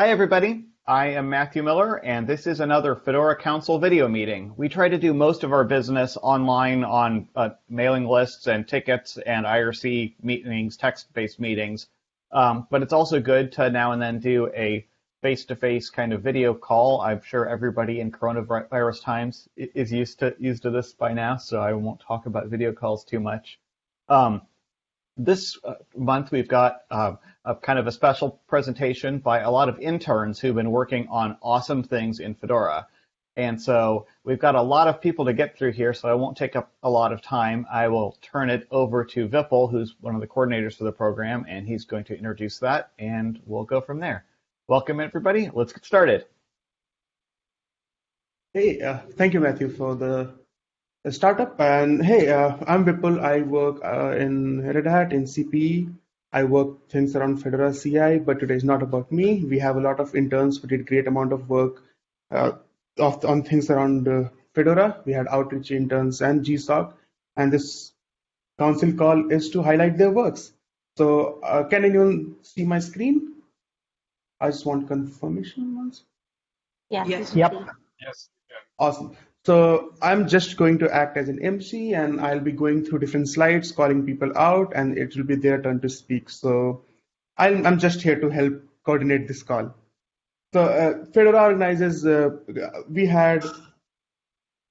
Hi, everybody. I am Matthew Miller, and this is another Fedora Council video meeting. We try to do most of our business online on uh, mailing lists and tickets and IRC meetings, text-based meetings. Um, but it's also good to now and then do a face-to-face -face kind of video call. I'm sure everybody in coronavirus times is used to used to this by now, so I won't talk about video calls too much. Um, this uh, month we've got uh, a kind of a special presentation by a lot of interns who've been working on awesome things in Fedora. And so we've got a lot of people to get through here, so I won't take up a lot of time. I will turn it over to Vipul, who's one of the coordinators for the program, and he's going to introduce that, and we'll go from there. Welcome, everybody. Let's get started. Hey, uh, thank you, Matthew, for the startup. And hey, uh, I'm Vipul. I work uh, in Red Hat in CPE. I work things around Fedora CI, but today is not about me. We have a lot of interns who did great amount of work uh, of, on things around uh, Fedora. We had outreach interns and GSOC, and this council call is to highlight their works. So uh, can anyone see my screen? I just want confirmation once. Yeah. Yes. Yep. Yes. Awesome. So I'm just going to act as an MC and I'll be going through different slides, calling people out, and it will be their turn to speak. So I'm, I'm just here to help coordinate this call. So uh, Fedora organizes, uh, we had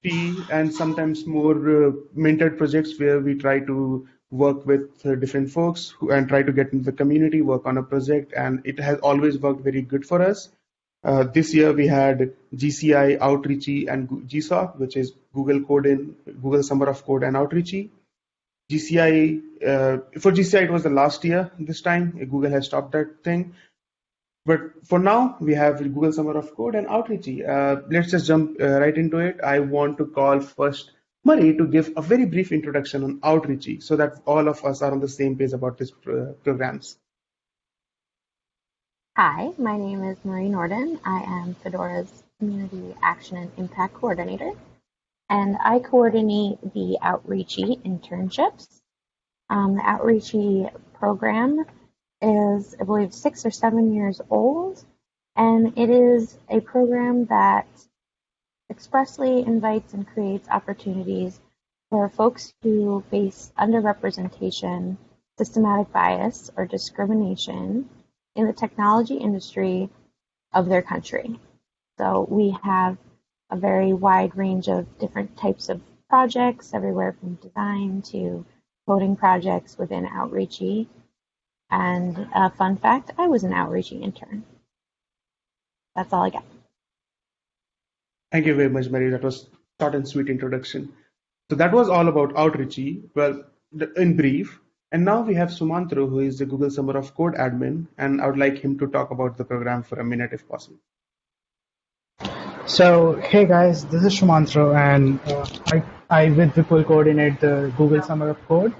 three and sometimes more uh, mentored projects where we try to work with uh, different folks who, and try to get into the community, work on a project, and it has always worked very good for us. Uh, this year we had GCI, Outreachy, and GSOC, which is Google Code in Google Summer of Code and Outreachy. GCI uh, for GCI it was the last year. This time Google has stopped that thing. But for now we have Google Summer of Code and Outreachy. Uh, let's just jump uh, right into it. I want to call first Murray to give a very brief introduction on Outreachy so that all of us are on the same page about these uh, programs. Hi, my name is Marie Nordin. I am Fedora's Community Action and Impact Coordinator, and I coordinate the Outreachy internships. Um, the Outreachy program is, I believe, six or seven years old, and it is a program that expressly invites and creates opportunities for folks who face underrepresentation, systematic bias, or discrimination in the technology industry of their country. So we have a very wide range of different types of projects, everywhere from design to coding projects within Outreachy. And a fun fact, I was an Outreachy intern. That's all I got. Thank you very much, Mary. That was short and sweet introduction. So that was all about Outreachy. Well, in brief, and now we have Sumantro, who is the Google Summer of Code admin, and I would like him to talk about the program for a minute if possible. So, hey guys, this is Sumantro, and uh, I, I with Vipul coordinate the Google Summer of Code.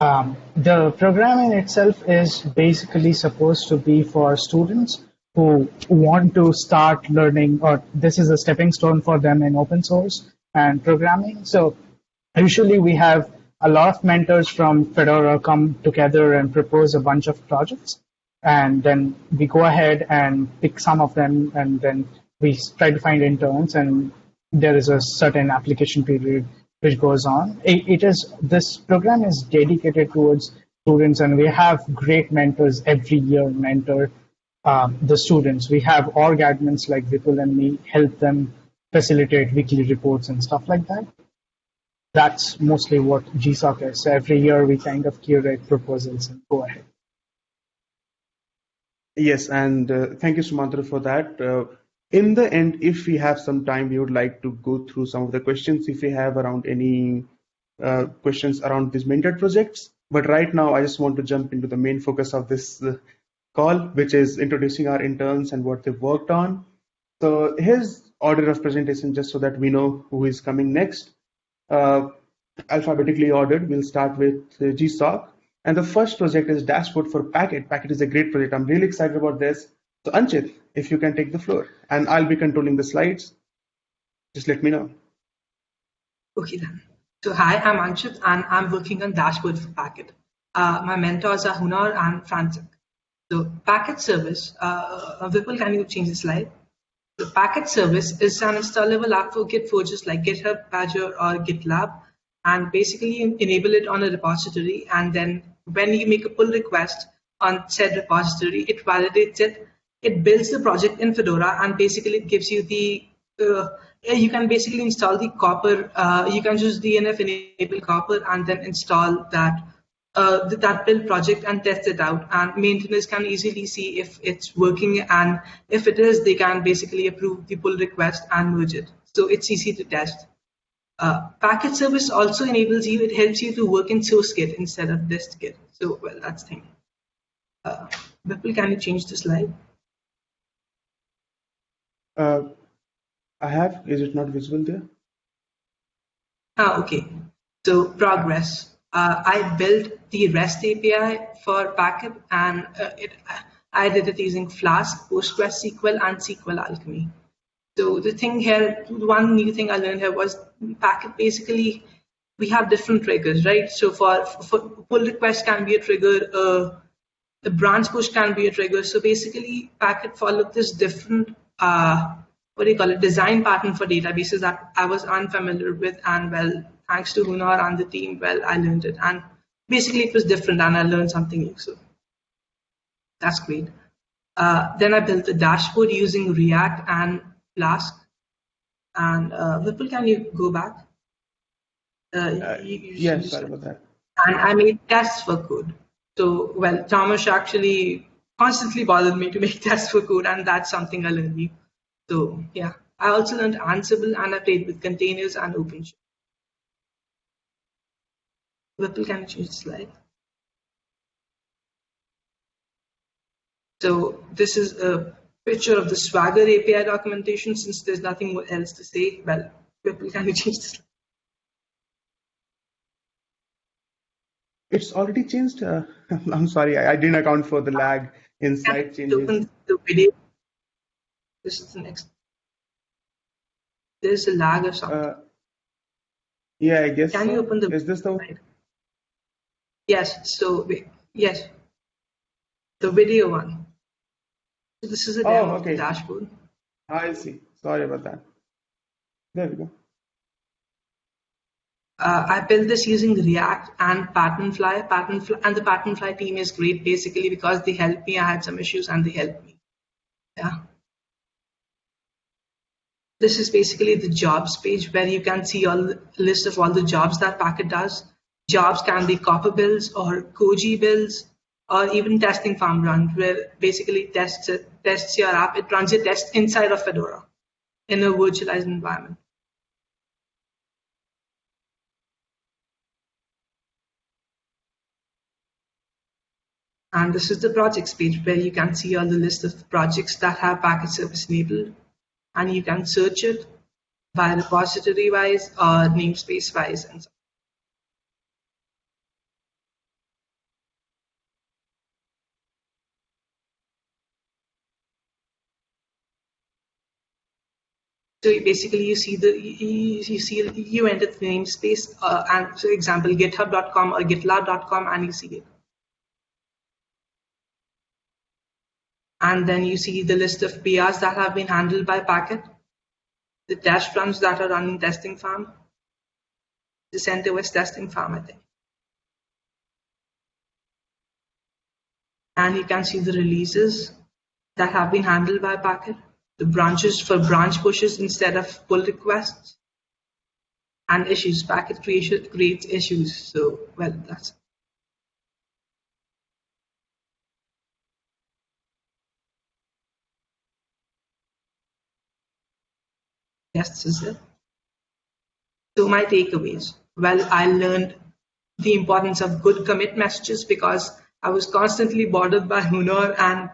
Um, the program in itself is basically supposed to be for students who want to start learning, or this is a stepping stone for them in open source and programming. So, usually we have a lot of mentors from Fedora come together and propose a bunch of projects. And then we go ahead and pick some of them and then we try to find interns and there is a certain application period which goes on. it, it is this program is dedicated towards students and we have great mentors every year mentor um, the students. We have org admins like Vipul and me help them facilitate weekly reports and stuff like that that's mostly what GSOC is. So every year we kind of curate proposals and go ahead. Yes, and uh, thank you, Sumantro, for that. Uh, in the end, if we have some time, we would like to go through some of the questions if we have around any uh, questions around these mentored projects. But right now, I just want to jump into the main focus of this uh, call, which is introducing our interns and what they've worked on. So here's order of presentation just so that we know who is coming next alphabetically ordered. We'll start with uh, GSOC. And the first project is Dashboard for Packit. Packit is a great project. I'm really excited about this. So Anchit, if you can take the floor, and I'll be controlling the slides. Just let me know. Okay then. So hi, I'm Anchit, and I'm working on Dashboard for Packit. Uh, my mentors are Hunor and František. So Packit service, uh, Vipul, can you change the slide? The Packit service is an installable app for Git forges like GitHub, Azure, or GitLab, and basically enable it on a repository. And then when you make a pull request on said repository, it validates it, it builds the project in Fedora, and basically it gives you the uh, you can basically install the Copr. Uh, you can just DNF enable Copr and then install that uh, that build project and test it out. And maintainers can easily see if it's working, and if it is, they can basically approve the pull request and merge it. So it's easy to test. Uh, Packit service also enables you, it helps you to work in source Git instead of dist-git. So, well, that's the thing. Uh, Vipul, can you change the slide? Uh, I have. Is it not visible there? Ah, okay. So progress uh, I built the REST API for Packit, and uh, it, I did it using Flask, PostgreSQL, and SQLAlchemy. So the thing here, one new thing I learned here was Packit basically we have different triggers, right? So for, for pull request can be a trigger, uh, the branch push can be a trigger. So basically, Packit followed this different uh, what do you call it design pattern for databases that I was unfamiliar with, and well, thanks to Hunor and the team, well, I learned it. And basically it was different and I learned something new. So that's great. Uh, then I built the dashboard using React and Flask. And uh, Vipul, can you go back? Uh, uh you, you yes, sorry about that. And I made tests for code. So, well, Thomas actually constantly bothered me to make tests for code, and that's something I learned new. So, yeah. I also learned Ansible and I played with containers and OpenShift. Vipul can change the slide. So this is a picture of the Swagger API documentation. Since there's nothing else to say, well, Vipul can change the slide? It's already changed. Uh, I'm sorry, I, I, didn't account for the lag in slide changes. Open the video. This is the next. There's a lag or something. Uh, yeah, I guess. Can so. you open the? Is this the? Slide? Yes, so yes, the video one. So this is a demo oh, okay. dashboard. I see. Sorry about that. There we go. Uh, I built this using React and Patternfly. Patternfly and the Patternfly team is great basically because they helped me. I had some issues and they helped me. Yeah. This is basically the jobs page where you can see all the list of all the jobs that Packit does. Jobs can be Copr bills or Koji bills, or even testing farm run where basically tests it, tests your app. It runs your test inside of Fedora in a virtualized environment. And this is the projects page where you can see all the list of projects that have Packit service enabled. And you can search it by repository wise or namespace wise and so So basically, you see the you, you see you enter the namespace uh, and so example GitHub.com or GitLab.com, and you see it. And then you see the list of PRs that have been handled by Packit, the test runs that are run in testing farm, the CentOS testing farm, I think. And you can see the releases that have been handled by Packit the branches for branch pushes instead of pull requests and issues Packit creation creates issues. So well that's yes is it. So my takeaways. Well i learned the importance of good commit messages because i was constantly bothered by Hunor and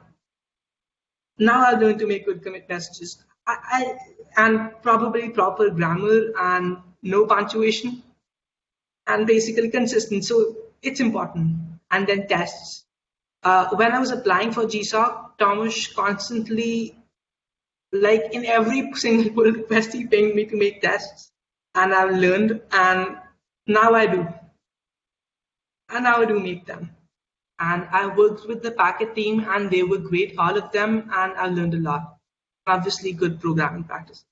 now I'm going to make good commit messages. I, I, and probably proper grammar and no punctuation and basically consistent. So it's important. And then tests. Uh, when I was applying for GSOC, Thomas constantly, like in every single pull request, he pinged me to make tests. And I've learned, and now I do. And now I do make them. And I worked with the Packit team and they were great, all of them, and I learned a lot. Obviously, good programming practice.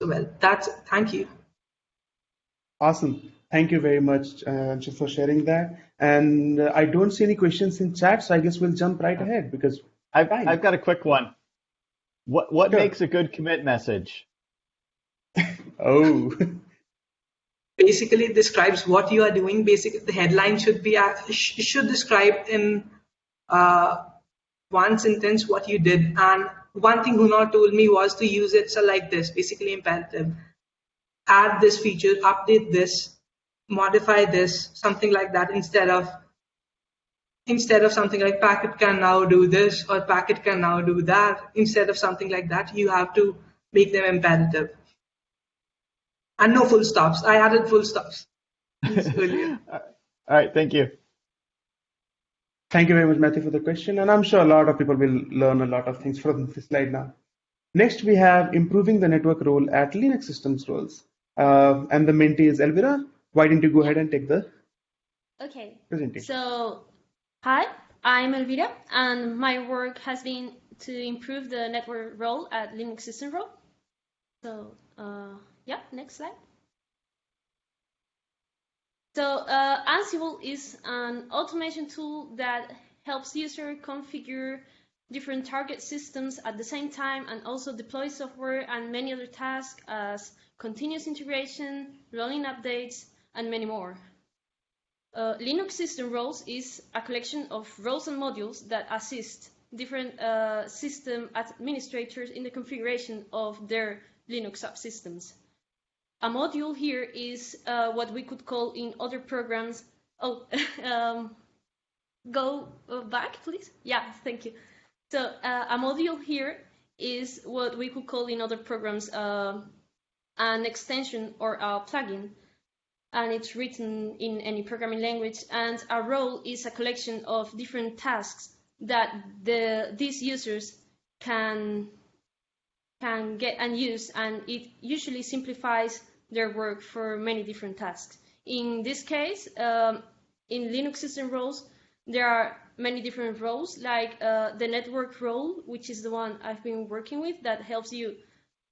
So, well, that's it. thank you. Awesome. Thank you very much, uh, just for sharing that. And uh, I don't see any questions in chat, so I guess we'll jump right ahead because I've, Fine. I've got a quick one. What what Sure. makes a good commit message? oh, basically describes what you are doing. Basically, the headline should be uh, sh- should describe in uh, one sentence what you did. And one thing Hunor told me was to use it so like this, basically imperative. Add this feature, update this, modify this, something like that, instead of instead of something like Packit can now do this or Packit can now do that. Instead of something like that, you have to make them imperative. And no full stops. I added full stops. All right, thank you. thank you very much, Matthew, for the question. And I'm sure a lot of people will learn a lot of things from this slide now. Next, we have improving the network role at Linux systems roles. Uh, and the mentee is Elvira. Why don't you go ahead and take the Okay, presentation? so hi, I'm Elvira, and my work has been to improve the network role at Linux System Role. So, uh, yeah, next slide. So, uh, Ansible is an automation tool that helps user configure different target systems at the same time and also deploy software and many other tasks as continuous integration, rolling updates, and many more. Uh, Linux system roles is a collection of roles and modules that assist different uh, system administrators in the configuration of their Linux subsystems. A module here is uh, what we could call in other programs. Oh, um, go uh, back, please. Yeah, thank you. So uh, a module here is what we could call in other programs uh, an extension or a plugin and it's written in any programming language. And a role is a collection of different tasks that the these users can can get and use, and it usually simplifies their work for many different tasks. In this case, um, in Linux system roles, there are many different roles, like uh, the network role, which is the one I've been working with, that helps you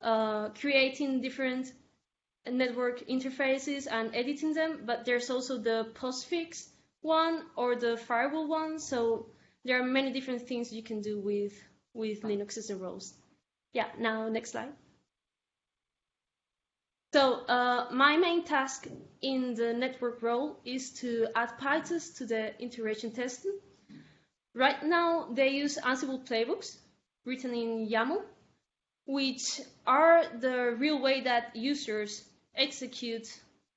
uh, creating different network interfaces and editing them, but there's also the postfix one or the firewall one. So there are many different things you can do with with Linux system roles. Yeah, now next slide. So uh, my main task in the network role is to add PyTest to the integration testing. Right now they use Ansible playbooks written in YAML, which are the real way that users execute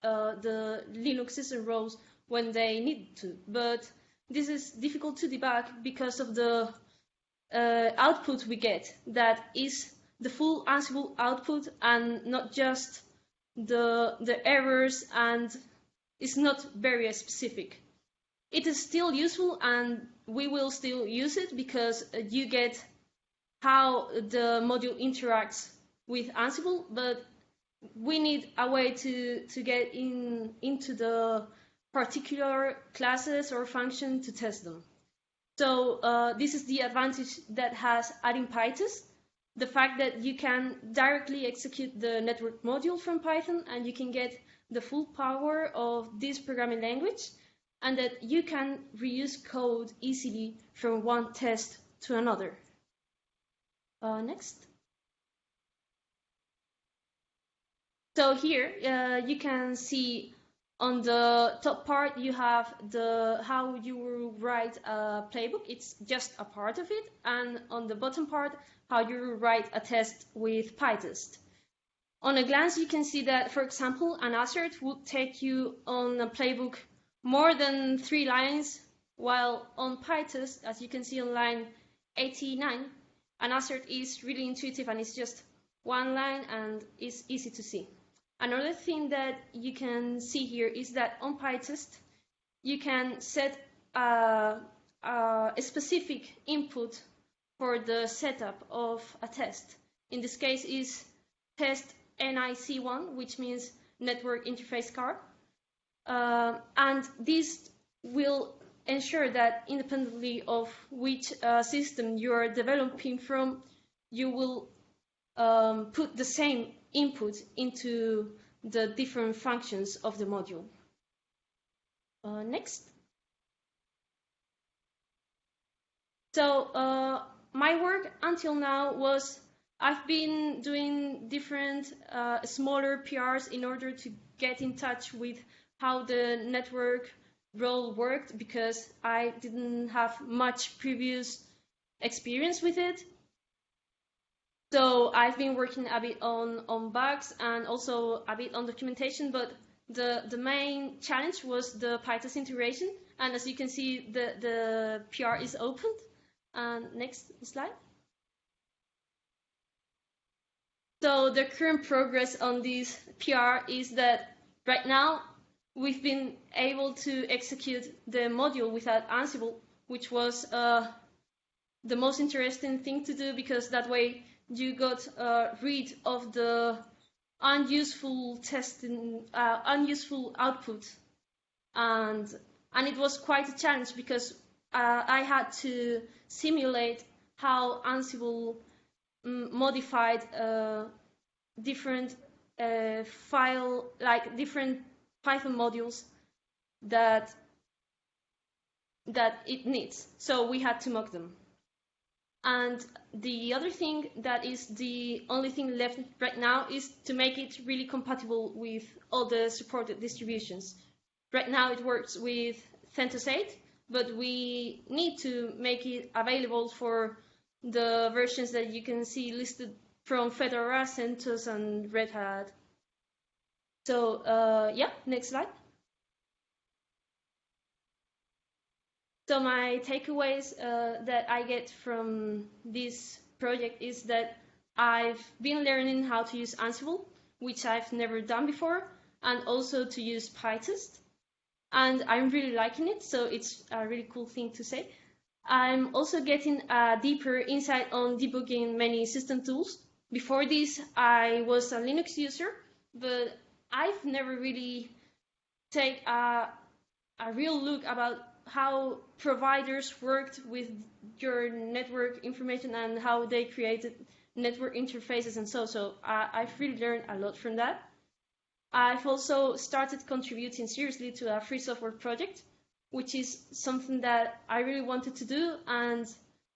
uh, the Linux system roles when they need to. But this is difficult to debug because of the uh, output we get that is the full Ansible output and not just the the errors and it's not very specific. It is still useful and we will still use it because you get how the module interacts with Ansible, but we need a way to, to get in into the particular classes or function to test them. So uh, this is the advantage that has adding PyTest, the fact that you can directly execute the network module from Python and you can get the full power of this programming language and that you can reuse code easily from one test to another. Uh, next. So here uh, you can see on the top part you have the how you write a playbook. It's just a part of it, and on the bottom part how you write a test with PyTest. On a glance, you can see that, for example, an assert would take you on a playbook more than three lines, while on PyTest, as you can see on line 89, an assert is really intuitive and it's just one line and it's easy to see. Another thing that you can see here is that on PyTest, you can set a, a, specific input for the setup of a test. In this case is test NIC1, which means network interface card. Uh, and this will ensure that independently of which uh, system you are developing from, you will um, put the same input into the different functions of the module. Uh, next. So uh, my work until now was I've been doing different uh, smaller PRs in order to get in touch with how the network role worked because I didn't have much previous experience with it. So I've been working a bit on, on bugs and also a bit on documentation, but the, the main challenge was the PyTest integration. And as you can see, the, the PR is opened. And next slide. So the current progress on this PR is that right now we've been able to execute the module without Ansible, which was uh, the most interesting thing to do because that way you got uh, rid of the unuseful testing, uh, unuseful output, and and it was quite a challenge because uh, I had to simulate how Ansible um, modified uh, different uh, file, like different Python modules that that it needs. So we had to mock them. And the other thing that is the only thing left right now is to make it really compatible with all the supported distributions. Right now it works with CentOS 8, but we need to make it available for the versions that you can see listed from Fedora, CentOS, and Red Hat. So uh, yeah, next slide. So my takeaways uh, that I get from this project is that I've been learning how to use Ansible, which I've never done before, and also to use PyTest. And I'm really liking it, so it's a really cool thing to say. I'm also getting a deeper insight on debugging many system tools. Before this, I was a Linux user, but I've never really take a, a real look about how providers worked with your network information and how they created network interfaces and so so uh, I've really learned a lot from that. I've also started contributing seriously to a free software project, which is something that I really wanted to do and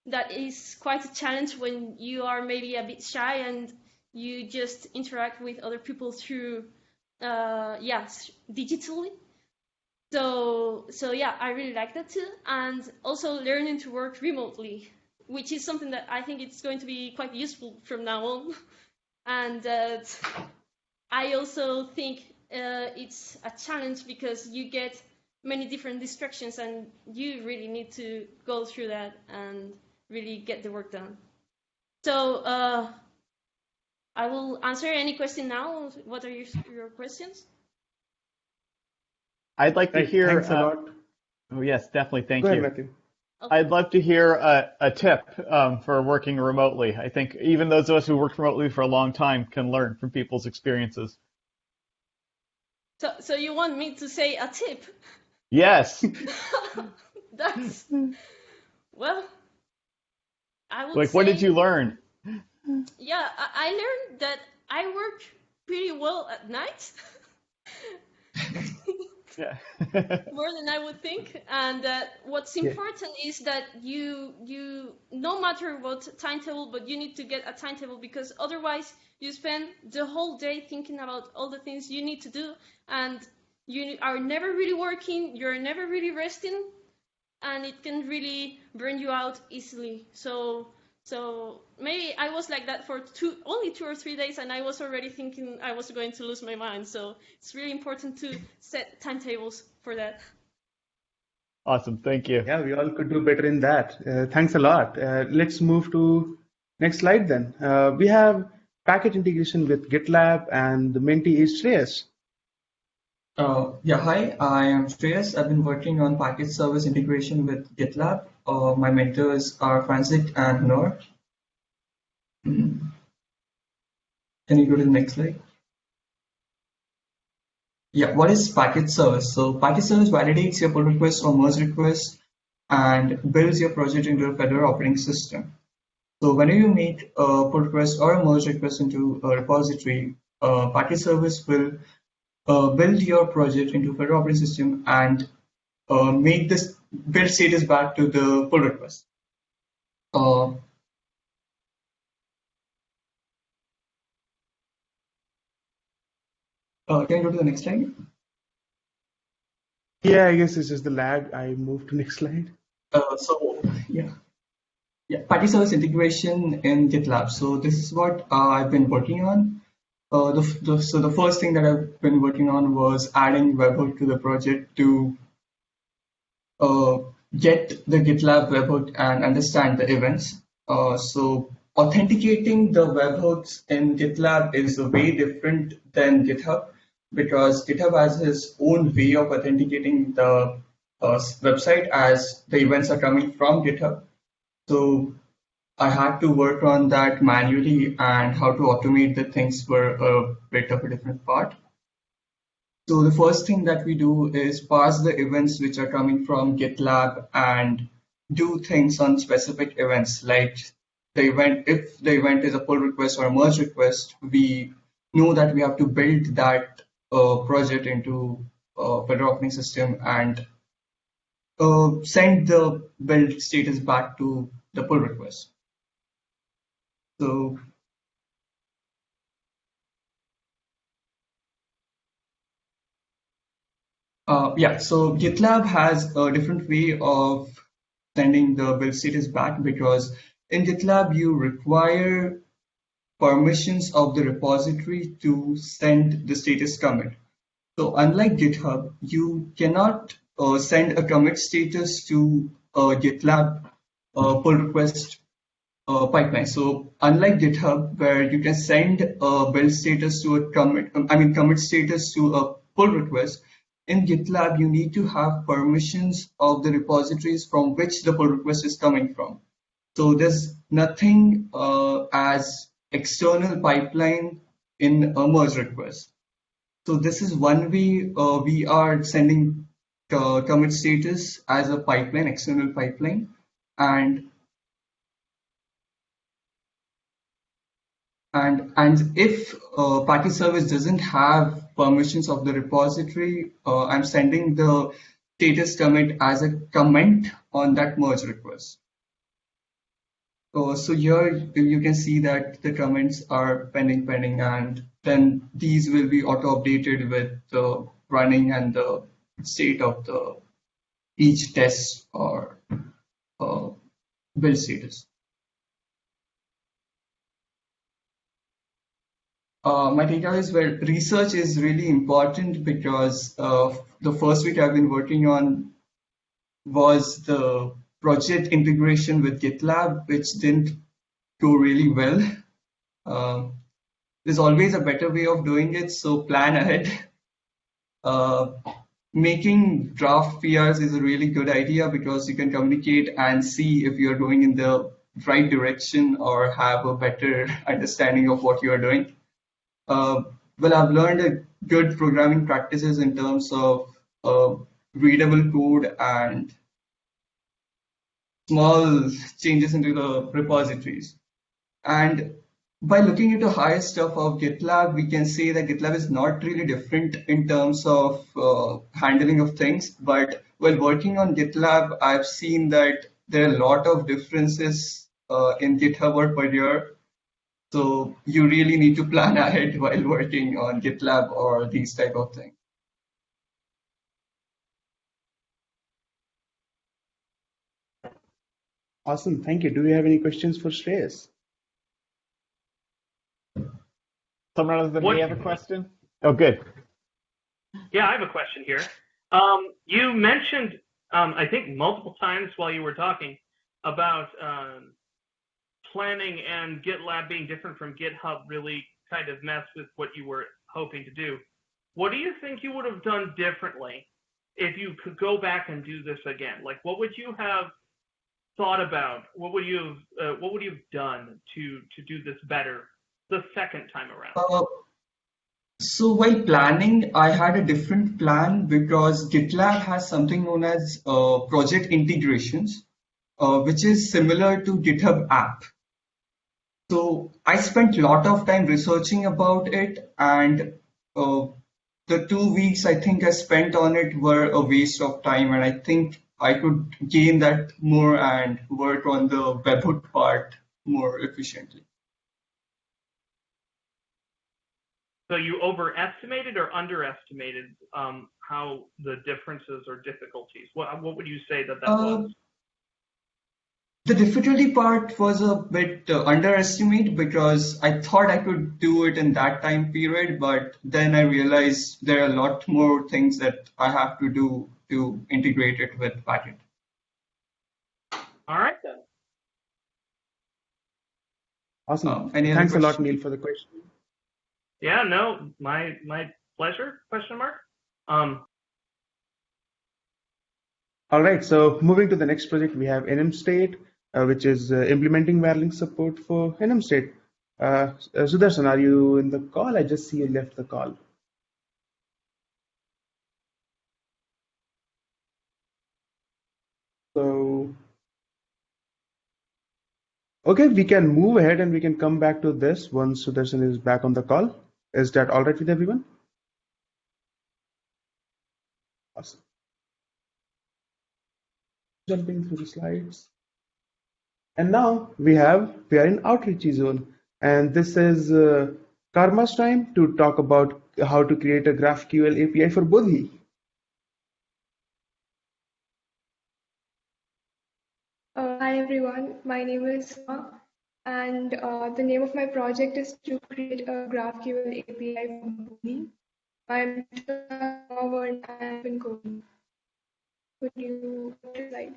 that is quite a challenge when you are maybe a bit shy and you just interact with other people through uh, yes digitally so so yeah i really like that too and also learning to work remotely which is something that i think it's going to be quite useful from now on and uh, i also think uh, it's a challenge because you get many different distractions and you really need to go through that and really get the work done so uh, I will answer any question now. What are your, your questions? I'd like to Right, hear. Thanks a uh, lot. Oh, yes, definitely. Thank Go you. ahead, Matthew. I'd love to hear a, a tip um, for working remotely. I think even those of us who worked remotely for a long time can learn from people's experiences. So, so you want me to say a tip? Yes. That's well. I would like, what did you learn? Yeah, I, I learned that I work pretty well at night. Yeah. more than I would think. And that what's Yeah. important is that you you no matter what timetable, but you need to get a timetable because otherwise you spend the whole day thinking about all the things you need to do, and you are never really working. You're never really resting, and it can really burn you out easily. So. So maybe I was like that for two, only two or three days, and I was already thinking I was going to lose my mind. So it's really important to set timetables for that. awesome. Thank you. Yeah, we all could do better in that. Uh, thanks a lot. Uh, let's move to next slide then. Uh, we have Packit integration with GitLab and the mentee is Shreyas. Uh, yeah, hi, I am Shreyas. I've been working on Packit service integration with GitLab. My mentors are Francis and Noor. Can you go to the next slide? yeah, what is Packit service? So Packit service validates your pull request or merge request and builds your project into a Fedora operating system. So whenever you make a pull request or a merge request into a repository, a Packit service will uh, build your project into Fedora operating system and uh, make this build status back to the pull request. Uh, uh, can you go to the next slide? Yeah, I guess this is the lag. I moved to next slide. Uh, so yeah, yeah, Packit service integration in GitLab. So this is what uh, I've been working on. Uh, the, the, so the first thing that I've been working on was adding webhook to the project to get the GitLab webhook and understand the events. Uh, so authenticating the webhooks in GitLab is a way different than GitHub because GitHub has its own way of authenticating the uh, website as the events are coming from GitHub. So I had to work on that manually and how to automate the things were a bit of a different part. So the first thing that we do is parse the events which are coming from GitLab and do things on specific events like the event, if the event is a pull request or a merge request, we know that we have to build that uh, project into a Fedora operating system and uh, send the build status back to the pull request. So uh, yeah, so GitLab has a different way of sending the build status back because in GitLab you require permissions of the repository to send the status commit. So unlike GitHub, you cannot uh, send a commit status to a GitLab uh, pull request uh, pipeline. So unlike GitHub, where you can send a build status to a commit, I mean commit status to a pull request, in GitLab you need to have permissions of the repositories from which the pull request is coming from. So there's nothing uh, as external pipeline in a merge request. So this is one way uh, we are sending uh, commit status as a pipeline, external pipeline, and and and if uh, Packit service doesn't have permissions of the repository, uh, I'm sending the status commit as a comment on that merge request. Uh, so here you can see that the comments are pending, pending, and then these will be auto updated with the running and the state of the each test or uh, build status. Uh, my takeaway is where research is really important because uh, the first week I've been working on was the project integration with GitLab, which didn't go really well. Um, there's always a better way of doing it, so plan ahead. Uh, making draft PRs is a really good idea because you can communicate and see if you're going in the right direction or have a better understanding of what you're doing. Uh, well, I've learned good programming practices in terms of uh, readable code and small changes into the repositories. And by looking into higher stuff of GitLab, we can say that GitLab is not really different in terms of uh, handling of things. But while working on GitLab, I've seen that there are a lot of differences uh, in GitHub or Pagure. So you really need to plan ahead while working on GitLab or these type of things. Awesome. Thank you. Do we have any questions for Shreyas? Someone other than What- me have a question? Oh, good. Yeah, I have a question here. Um, you mentioned, um, I think, multiple times while you were talking about um, planning and GitLab being different from GitHub really kind of messed with what you were hoping to do. What do you think you would have done differently if you could go back and do this again? Like, what would you have thought about? What would you have, uh, what would you have done to to do this better the second time around? Uh, So while planning, I had a different plan because GitLab has something known as uh, project integrations, uh, which is similar to GitHub app. So I spent a lot of time researching about it and uh, the two weeks I think I spent on it were a waste of time and I think I could gain that more and work on the webhook part more efficiently. So you overestimated or underestimated um, how the differences or difficulties? What what would you say that that Uh, was? The difficulty part was a bit uh, underestimated because I thought I could do it in that time period, but then I realized there are a lot more things that I have to do to integrate it with Packit. All right then. Awesome. Uh, any other Thanks a lot. Neil, for the question. Yeah, no, my my pleasure? Question mark. Um, All right, so moving to the next project, we have NM State, which is uh, implementing Wirelink support for NM State. Uh, uh, Sudarshan, are you in the call? I just see you left the call. So, okay, we can move ahead and we can come back to this once Sudarshan is back on the call. Is that all right with everyone? Awesome. Jumping through the slides. And now we have, we are in outreachy zone. And this is uh, Karma's time to talk about how to create a GraphQL API for Bodhi. Uh, hi everyone, my name is Sima, and uh, the name of my project is to create a GraphQL API for Bodhi. I'm coding. Could you slide?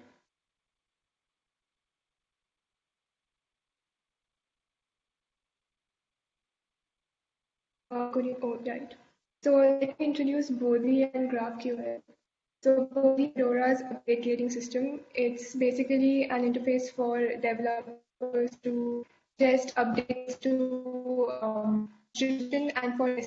Uh, oh, right. So let me introduce Bodhi and GraphQL. So Bodhi Fedora's update gating system, it's basically an interface for developers to test updates to um, and for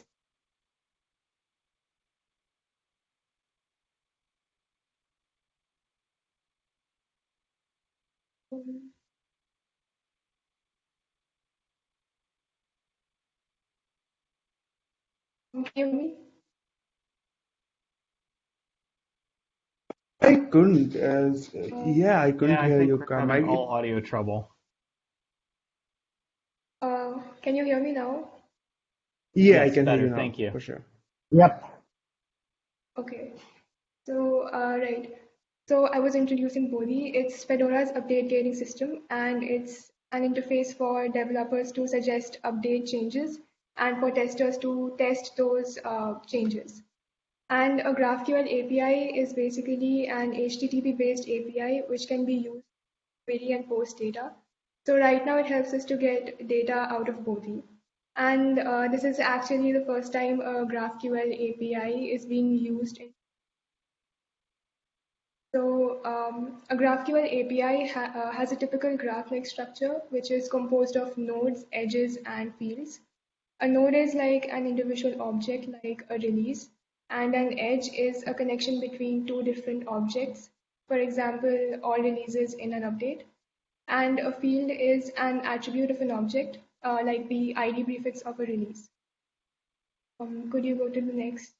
Can you hear me? I couldn't, as, yeah, I couldn't Yeah, I hear you, we're Karma. having I- all audio trouble. Uh, can you hear me now? Yeah, I can better, hear you now, thank you. for sure. Yep. Okay. So, uh, right. So I was introducing Bodhi. It's Fedora's update gating system, and it's an interface for developers to suggest update changes and for testers to test those uh, changes. And a GraphQL API is basically an HTTP-based API which can be used to query and post data. So right now it helps us to get data out of Bodhi. And uh, this is actually the first time a GraphQL API is being used. So um, a GraphQL API ha uh, has a typical graph-like structure, which is composed of nodes, edges, and fields. A node is like an individual object, like a release, and an edge is a connection between two different objects. For example, all releases in an update. And a field is an attribute of an object, uh, like the ID prefix of a release. Um, could you go to the next?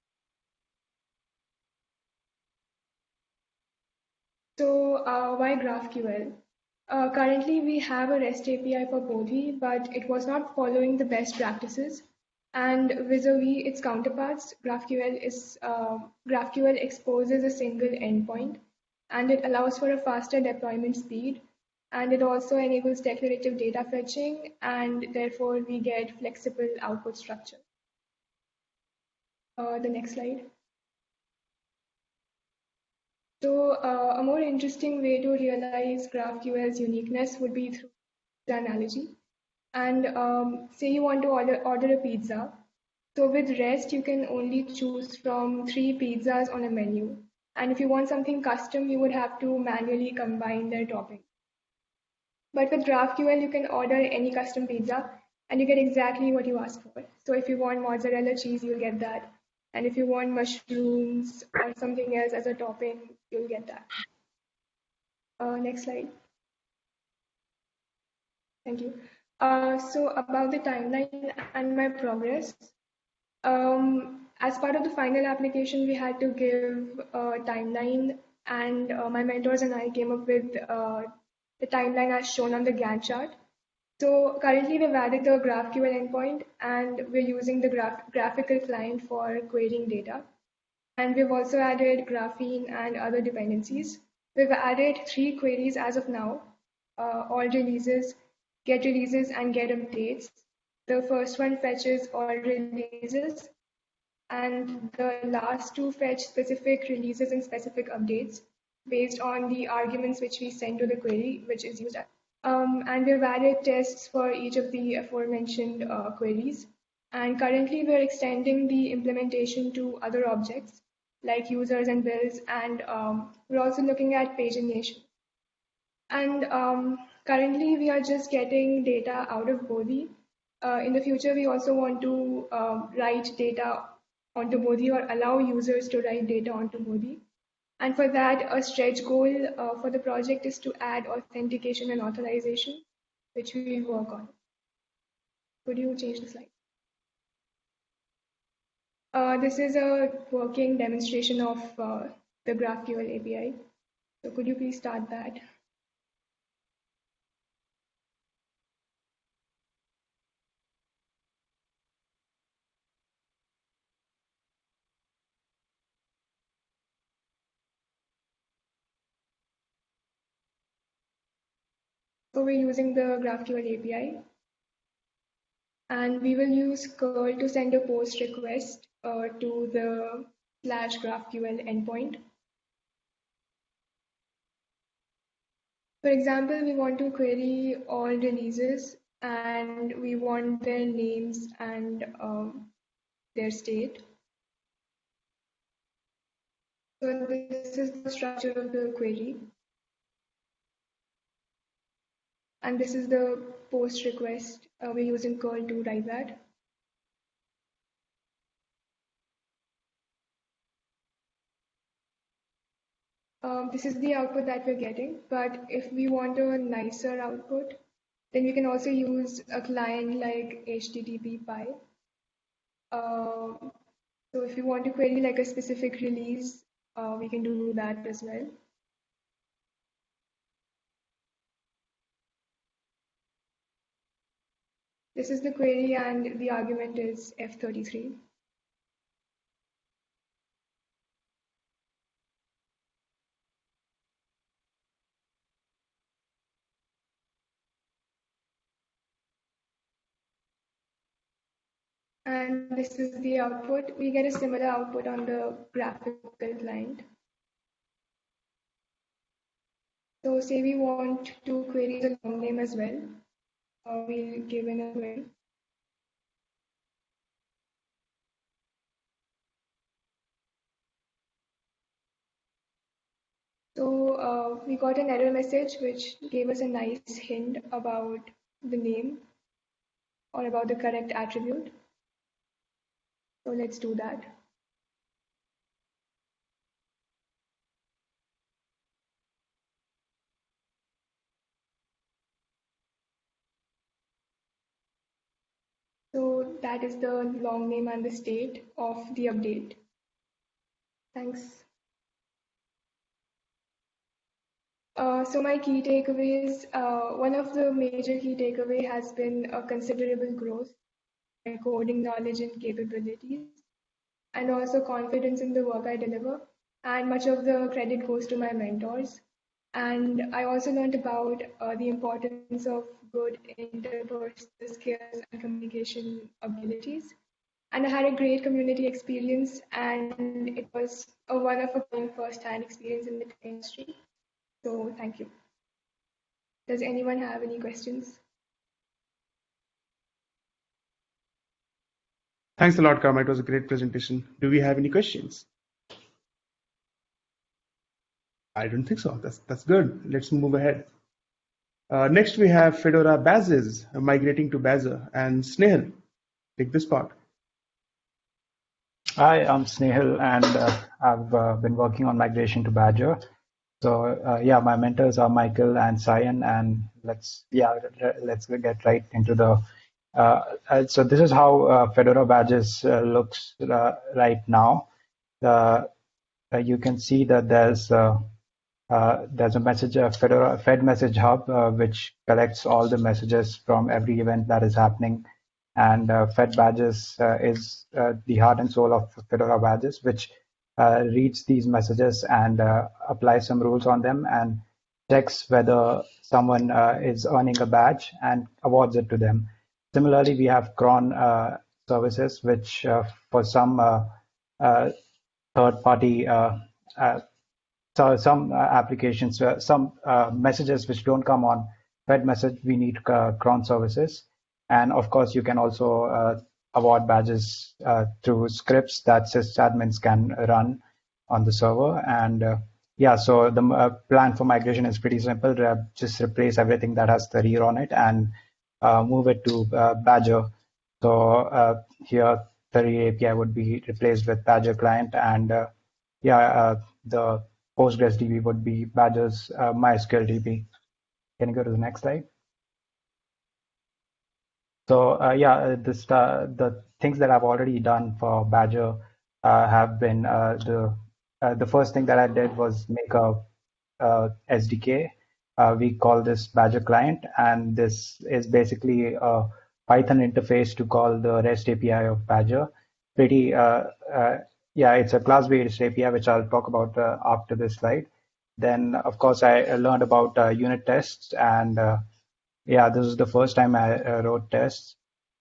So uh, why GraphQL? Uh, currently, we have a REST API for Bodhi, but it was not following the best practices. And vis-a-vis its counterparts, GraphQL is uh, GraphQL exposes a single endpoint, and it allows for a faster deployment speed. And it also enables declarative data fetching, and therefore we get flexible output structure. Uh, the next slide. So uh, a more interesting way to realize GraphQL's uniqueness would be through the analogy. And um, say you want to order, order a pizza. So with REST, you can only choose from three pizzas on a menu. And if you want something custom, you would have to manually combine their toppings. But with GraphQL, you can order any custom pizza and you get exactly what you ask for. So if you want mozzarella cheese, you'll get that. And if you want mushrooms or something else as a topping, you'll get that. Uh, next slide. Thank you. Uh, so about the timeline and my progress. Um, as part of the final application, we had to give a timeline and uh, my mentors and I came up with uh, the timeline as shown on the Gantt chart. So currently we've added the GraphQL endpoint and we're using the graph GraphiQL client for querying data. And we've also added Graphene and other dependencies. We've added three queries as of now, uh, all releases, get releases, and get updates. The first one fetches all releases, and the last two fetch specific releases and specific updates based on the arguments which we send to the query, which is used um, and we've added tests for each of the aforementioned uh, queries. And currently we're extending the implementation to other objects like users and builds. And um, we're also looking at pagination. And um, currently we are just getting data out of Bodhi. Uh, in the future, we also want to uh, write data onto Bodhi or allow users to write data onto Bodhi. And for that, a stretch goal uh, for the project is to add authentication and authorization, which we will work on. Could you change the slide? Uh, this is a working demonstration of uh, the GraphQL API. So could you please start that? So we're using the GraphQL API. And we will use curl to send a post request uh, to the slash GraphQL endpoint. For example, we want to query all releases and we want their names and um, their state. So this is the structure of the query. and this is the post request uh, we're using curl to write that. Um, this is the output that we're getting, but if we want a nicer output, then we can also use a client like HTTPie. Uh, so if you want to query like a specific release, uh, we can do that as well. This is the query and the argument is F33. And this is the output. We get a similar output on the GraphiQL client. So say we want to query the long name as well uh, we'll give in a way. So uh, we got an error message which gave us a nice hint about the name or about the correct attribute. So let's do that. So that is the long name and the state of the update. Thanks. Uh, so my key takeaways, uh, one of the major key takeaway has been a considerable growth in coding knowledge and capabilities, and also confidence in the work I deliver. And much of the credit goes to my mentors. And I also learned about uh, the importance of good interpersonal skills and communication abilities. And I had a great community experience, and it was a one of a kind first-hand experience in the industry. So thank you. Does anyone have any questions? Thanks a lot, Karma. It was a great presentation. Do we have any questions? I don't think so. That's that's good. Let's move ahead. Uh, next, we have Fedora Badges migrating to Badger and Snehal. Take this part. Hi, I'm Snehal, and uh, I've uh, been working on migration to Badger. So uh, yeah, my mentors are Michael and Cyan, and let's yeah let's get right into the. Uh, uh, so this is how uh, Fedora badges looks right now. you can see that there's Uh, there's a message a Fedora fedmsg hub uh, which collects all the messages from every event that is happening and uh, Fed badges uh, is uh, the heart and soul of Fedora badges, which uh, reads these messages and applies some rules on them and checks whether someone is earning a badge and awards it to them. Similarly, we have cron services, which for some third-party so some uh, applications, uh, some uh, messages which don't come on fedmsg, we need cron services. And of course, you can also award badges through scripts that sysadmins can run on the server. And yeah, so the uh, plan for migration is pretty simple. just replace everything that has Tahrir on it and uh, move it to Badger. So here, the API would be replaced with Badger client. And yeah, the PostgreSDB would be Badger's MySQL DB. Can you go to the next slide? So uh, yeah, uh, this, uh, the things that I've already done for Badger uh, have been uh, the uh, the first thing that I did was make a, SDK. we call this Badger client, and this is basically a Python interface to call the REST API of Badger. Pretty yeah, it's a class-based API, which I'll talk about after this slide. Then, of course, I learned about unit tests and yeah, this is the first time I uh, wrote tests.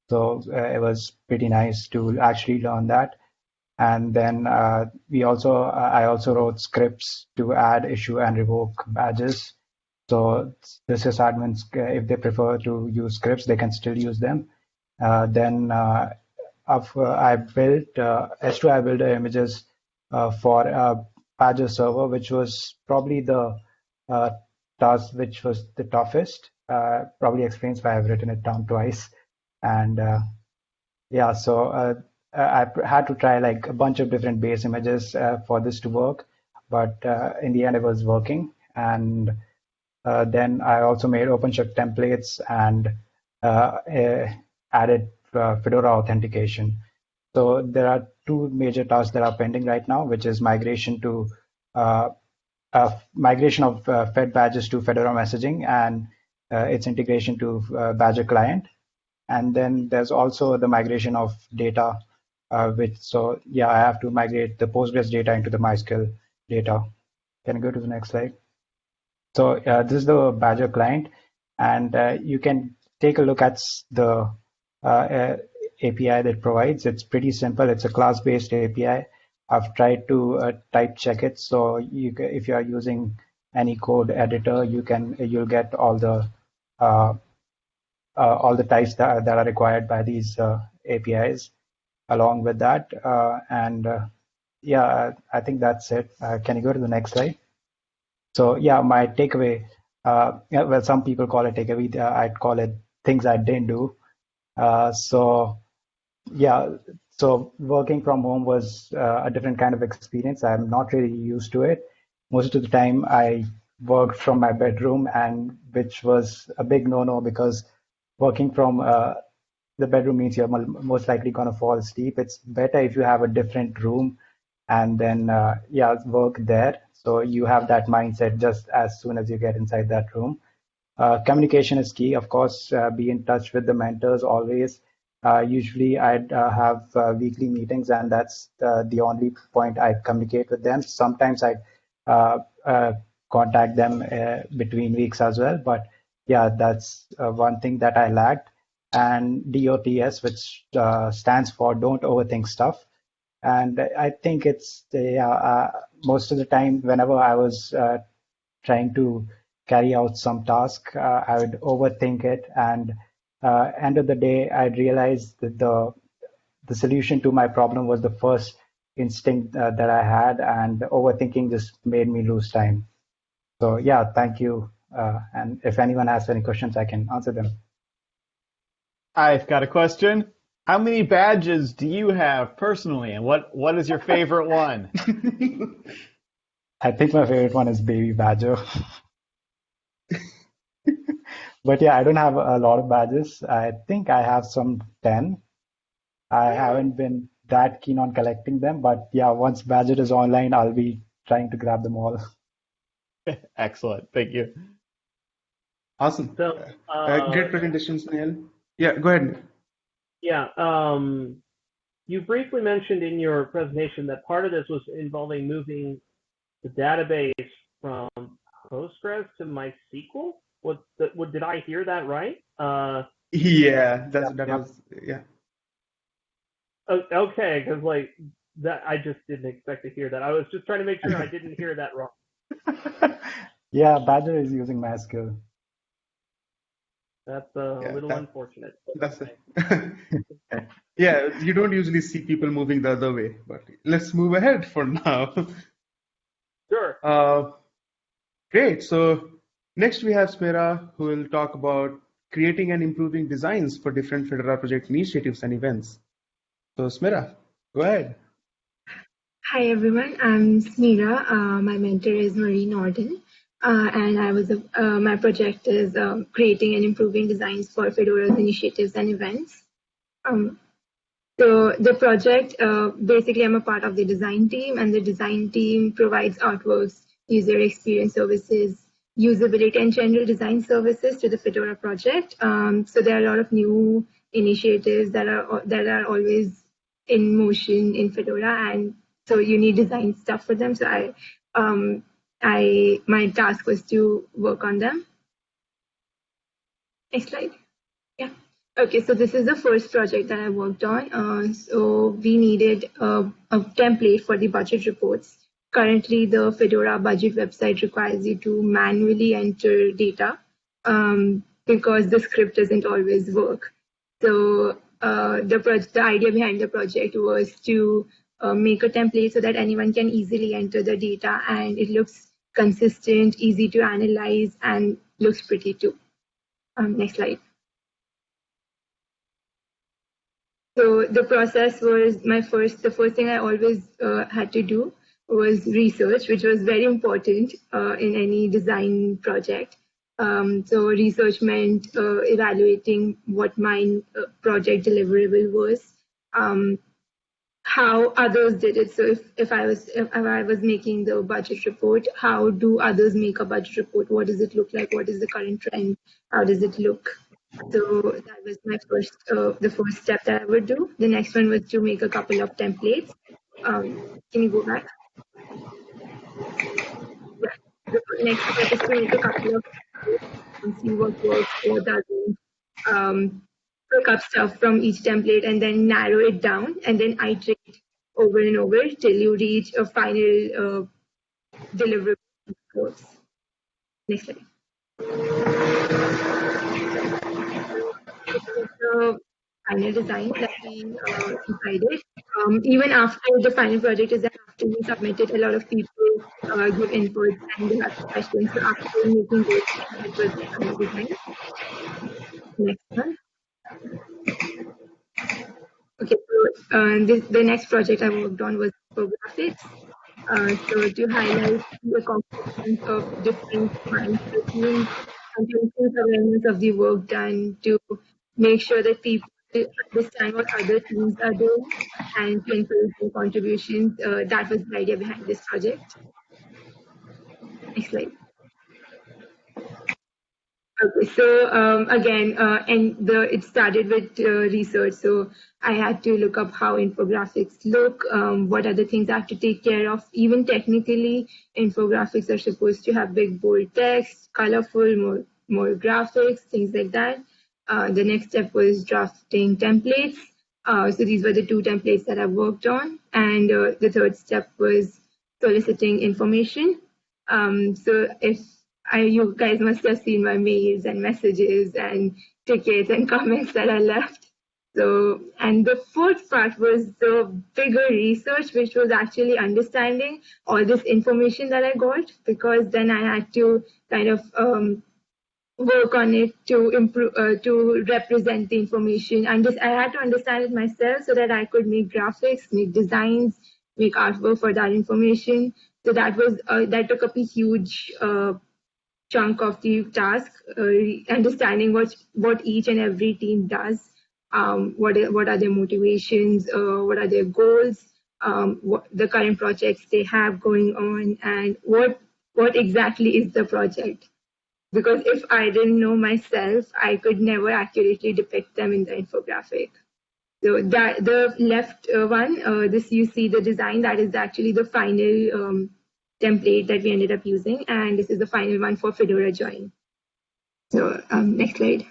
So uh, it was pretty nice to actually learn that. And then uh, we also, uh, I also wrote scripts to add, issue, and revoke badges. So the sysadmins, uh, if they prefer to use scripts, they can still use them. Uh, then I built S2, I built images for a badger server, which was probably the task which was the toughest uh, probably explains why I've written it down twice. And uh, yeah, so uh, I had to try like a bunch of different base images uh, for this to work, but uh, in the end it was working. And uh, then I also made OpenShift templates and added Fedora authentication. So there are two major tasks that are pending right now, which is migration to migration of Fed badges to Fedora messaging and uh, its integration to uh, Badger client. And then there's also the migration of data, uh, which so yeah, I have to migrate the Postgres data into the MySQL data. Can I go to the next slide? So uh, this is the Badger client, and uh, you can take a look at the uh, Uh, API that provides. It's pretty simple. It's a class-based API. I've tried to uh, type check it, so you, if you are using any code editor, you can you'll get all the uh, uh, all the types that, that are required by these uh, APIs along with that. Uh, and yeah, I think that's it. can you go to the next slide? So yeah, my takeaway, well, some people call it takeaway. I'd call it things I didn't do. So yeah, so working from home was uh, a different kind of experience. I'm not really used to it. Most of the time, I worked from my bedroom, and which was a big no-no because working from uh, the bedroom means you're most likely going to fall asleep. It's better if you have a different room and then uh, yeah work there. So you have that mindset just as soon as you get inside that room. Uh, communication is key, of course. Uh, be in touch with the mentors always. Uh, usually, I'd uh, have weekly meetings, and that's the only point I communicate with them. Sometimes I contact them uh, between weeks as well. But yeah, that's uh, one thing that I lacked. And DOTS, which uh, stands for Don't Overthink Stuff. And I think it's yeah, most of the time, whenever I was trying to carry out some task, uh, I would overthink it. And uh, end of the day, I realized that the the solution to my problem was the first instinct uh, that I had, and overthinking just made me lose time. So yeah, thank you Uh, and if anyone has any questions, I can answer them. I've got a question. How many badges do you have personally, and what, what is your favorite one? I think my favorite one is Baby Badger. but yeah, I don't have a lot of badges. I think I have some 10. I haven't been that keen on collecting them, but yeah, once Badger is online, I'll be trying to grab them all. Excellent. Thank you. Awesome. So, Uh, uh, great presentations, Neil. Yeah, go ahead. Yeah. Um, you briefly mentioned in your presentation that part of this was involving moving the database from Postgres to MySQL. What, the, what did I hear that right? Uh, Yeah, that's that was yeah. okay, because like that, I just didn't expect to hear that. I was just trying to make sure I didn't hear that wrong. yeah, Badger is using MySQL. That's uh, Yeah, a little that- unfortunate. That's it. yeah, you don't usually see people moving the other way, but let's move ahead for now. Sure. Uh, great. So next we have Smira, who will talk about creating and improving designs for different Fedora project initiatives and events. So Smira, go ahead. Hi everyone, I'm Smira. Uh, my mentor is Marie Nordin, uh, and I was a, uh, my project is um, creating and improving designs for Fedora's initiatives and events. Um, so the project, uh, basically, I'm a part of the design team, and the design team provides artworks, user experience services, usability, and general design services to the Fedora project. Um, so there are a lot of new initiatives that are that are always in motion in Fedora, and so you need design stuff for them. So I, um, I my task was to work on them. Next slide. Yeah. Okay, so this is the first project that I worked on. Uh, so we needed a, a template for the budget reports. Currently, the Fedora budget website requires you to manually enter data um, because the script doesn't always work. So uh, the, the idea behind the project was to uh, make a template so that anyone can easily enter the data and it looks consistent, easy to analyze, and looks pretty too. Um, next slide. So the process was my first, the first thing I always uh, had to do was research, which was very important uh, in any design project. Um, so research meant uh, evaluating what my uh, project deliverable was, um, how others did it. So if, if I was if I was making the budget report, how do others make a budget report? What does it look like? What is the current trend? How does it look? So that was my first, uh, the first step that I would do. The next one was to make a couple of templates. Um, can you go back? Next step make a couple of and see what works, what doesn't. Um, up stuff from each template and then narrow it down and then iterate over and over till you reach a final uh, deliverable course. Next slide. The final design that we uh, decided. Um, even after the final project is after we submitted, a lot of people uh, give input and they have questions. So after making was the design. Next one. Okay, so uh, this, the next project I worked on was infographics. Uh, so to highlight the components of different to increase awareness of the work done to make sure that people understand what other teams are doing and to encourage contributions. Uh, that was the idea behind this project. Next slide. Okay, so um, again, uh, and the it started with uh, research. So I had to look up how infographics look, um, what other things I have to take care of. Even technically, infographics are supposed to have big bold text, colorful, more more graphics, things like that. Uh, the next step was drafting templates. Uh, so these were the two templates that I worked on, and uh, the third step was soliciting information. Um, so if I, you guys must have seen my mails and messages and tickets and comments that I left. So, and the fourth part was the bigger research, which was actually understanding all this information that I got, because then I had to kind of um, work on it to improve, uh, to represent the information. And just, I had to understand it myself so that I could make graphics, make designs, make artwork for that information. So that was uh, that took up a huge uh, chunk of the task, uh, understanding what what each and every team does um, what, what are their motivations, uh, what are their goals, um, what the current projects they have going on, and what what exactly is the project. Because if I didn't know myself, I could never accurately depict them in the infographic. So that the left uh, one, uh, this you see the design, that is actually the final um, template that we ended up using, and this is the final one for Fedora Join. So um, next slide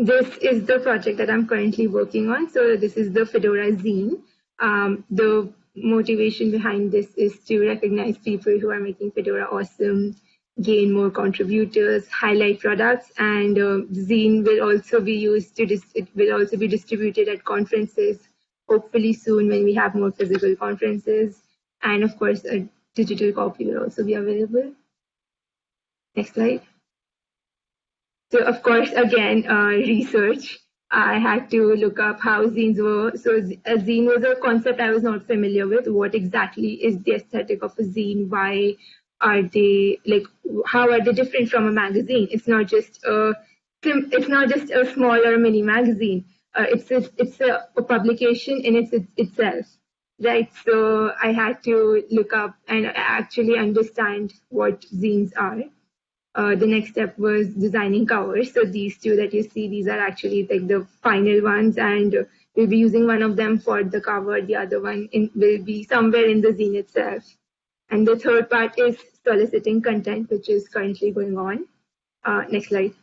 this is the project that I'm currently working on. So this is the Fedora zine. Um, the motivation behind this is to recognize people who are making Fedora awesome, gain more contributors, highlight products, and uh, zine will also be used to it will also be distributed at conferences. Hopefully soon when we have more physical conferences, and of course a digital copy will also be available. Next slide. So of course, again, uh, research. I had to look up how zines were. So a zine was a concept I was not familiar with. What exactly is the aesthetic of a zine? Why are they like? How are they different from a magazine? It's not just a it's not just a smaller mini magazine. Uh, it's a, it's a, a, publication in its, itself, right? So I had to look up and actually understand what zines are uh, the next step was designing covers. So these two that you see, these are actually like the final ones, and we'll be using one of them for the cover. The other one in, will be somewhere in the zine itself. And the third part is soliciting content, which is currently going on. Uh, next slide.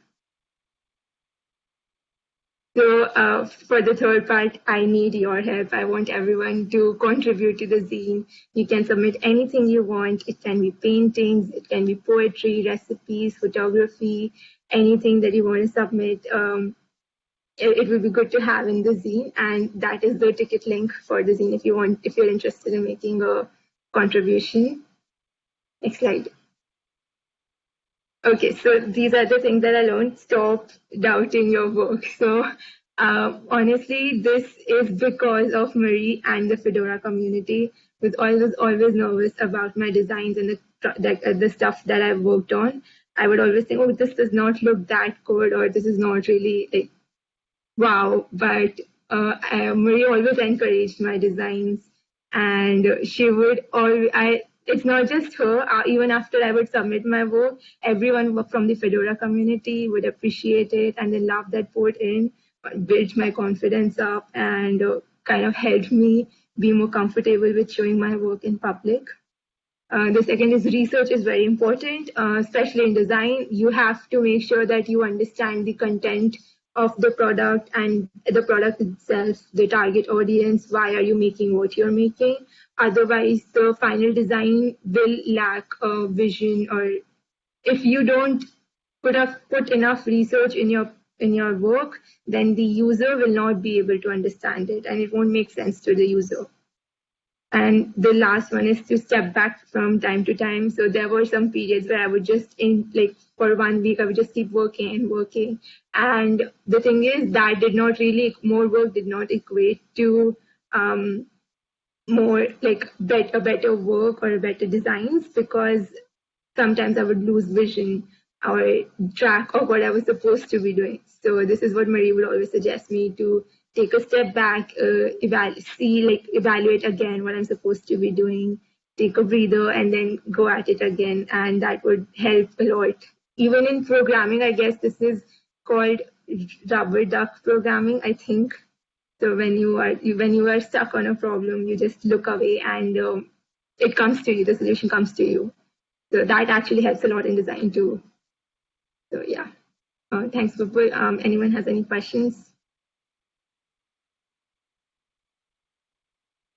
So uh, for the third part, I need your help. I want everyone to contribute to the zine. You can submit anything you want. It can be paintings, it can be poetry, recipes, photography, anything that you want to submit. Um, it, it will be good to have in the zine, and that is the ticket link for the zine if you want, if you're interested in making a contribution. Next slide. Okay, so these are the things that I learned. Stop doubting your work. So uh, honestly, this is because of Marie and the Fedora community. Was always always nervous about my designs and the the, uh, the stuff that I've worked on. I would always think, oh, this does not look that good, or this is not really like wow. But uh, Marie always encouraged my designs, and she would always I it's not just her. Uh, even after I would submit my work, everyone from the Fedora community would appreciate it and they love that port in, built my confidence up, and uh, kind of helped me be more comfortable with showing my work in public. Uh, the second is research is very important, uh, especially in design. You have to make sure that you understand the content of the product and the product itself, the target audience, why are you making what you're making. Otherwise, the final design will lack a vision or if you don't put, up, put enough research in your in your work, then the user will not be able to understand it and it won't make sense to the user. And the last one is to step back from time to time. So there were some periods where I would just in like for one week, I would just keep working and working. And the thing is that did not really, more work did not equate to um, more like better, better work or a better designs because sometimes I would lose vision or track of what I was supposed to be doing. So this is what Marie would always suggest me to take a step back, uh, see, like evaluate again what I'm supposed to be doing, take a breather, and then go at it again, and that would help a lot. Even in programming, I guess this is called rubber duck programming. I think so. When you are when you are stuck on a problem, you just look away, and um, it comes to you. The solution comes to you. So that actually helps a lot in design too. So yeah. Uh, thanks, Vipul. Um, anyone has any questions?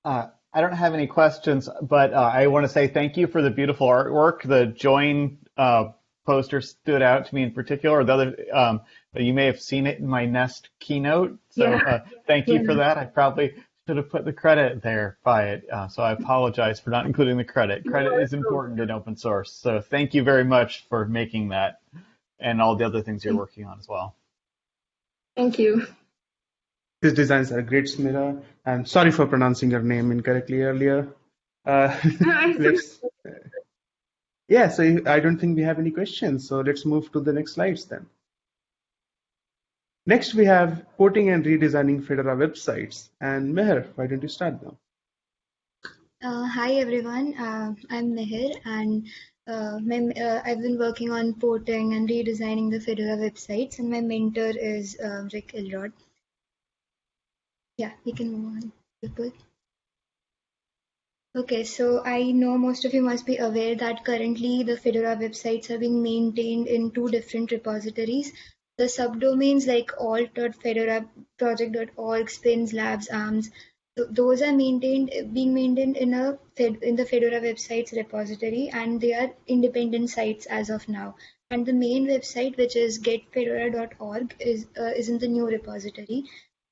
Uh, I don't have any questions, but uh, I want to say thank you for the beautiful artwork. The join uh, poster stood out to me in particular. The other, um, you may have seen it in my Nest keynote. So Yeah. uh, thank you Yeah. for that. I probably should have put the credit there by it. Uh, so I apologize for not including the credit. Credit is important in open source. So thank you very much for making that and all the other things you're working on as well. Thank you. These designs are great, Smira. And sorry for pronouncing your name incorrectly earlier. Uh, let's, yeah, so I don't think we have any questions. So let's move to the next slides then. Next, we have porting and redesigning Fedora websites. And Meher, why don't you start now? Uh, hi everyone, uh, I'm Meher and uh, my, uh, I've been working on porting and redesigning the Fedora websites and my mentor is uh, Rick Elrod. Yeah, we can move on. Okay, so I know most of you must be aware that currently the Fedora websites are being maintained in two different repositories. The subdomains like alt.fedora, project.org, spins, labs, arms, th- those are maintained being maintained in a in the Fedora websites repository and they are independent sites as of now. And the main website, which is getfedora.org, is uh, is in the new repository.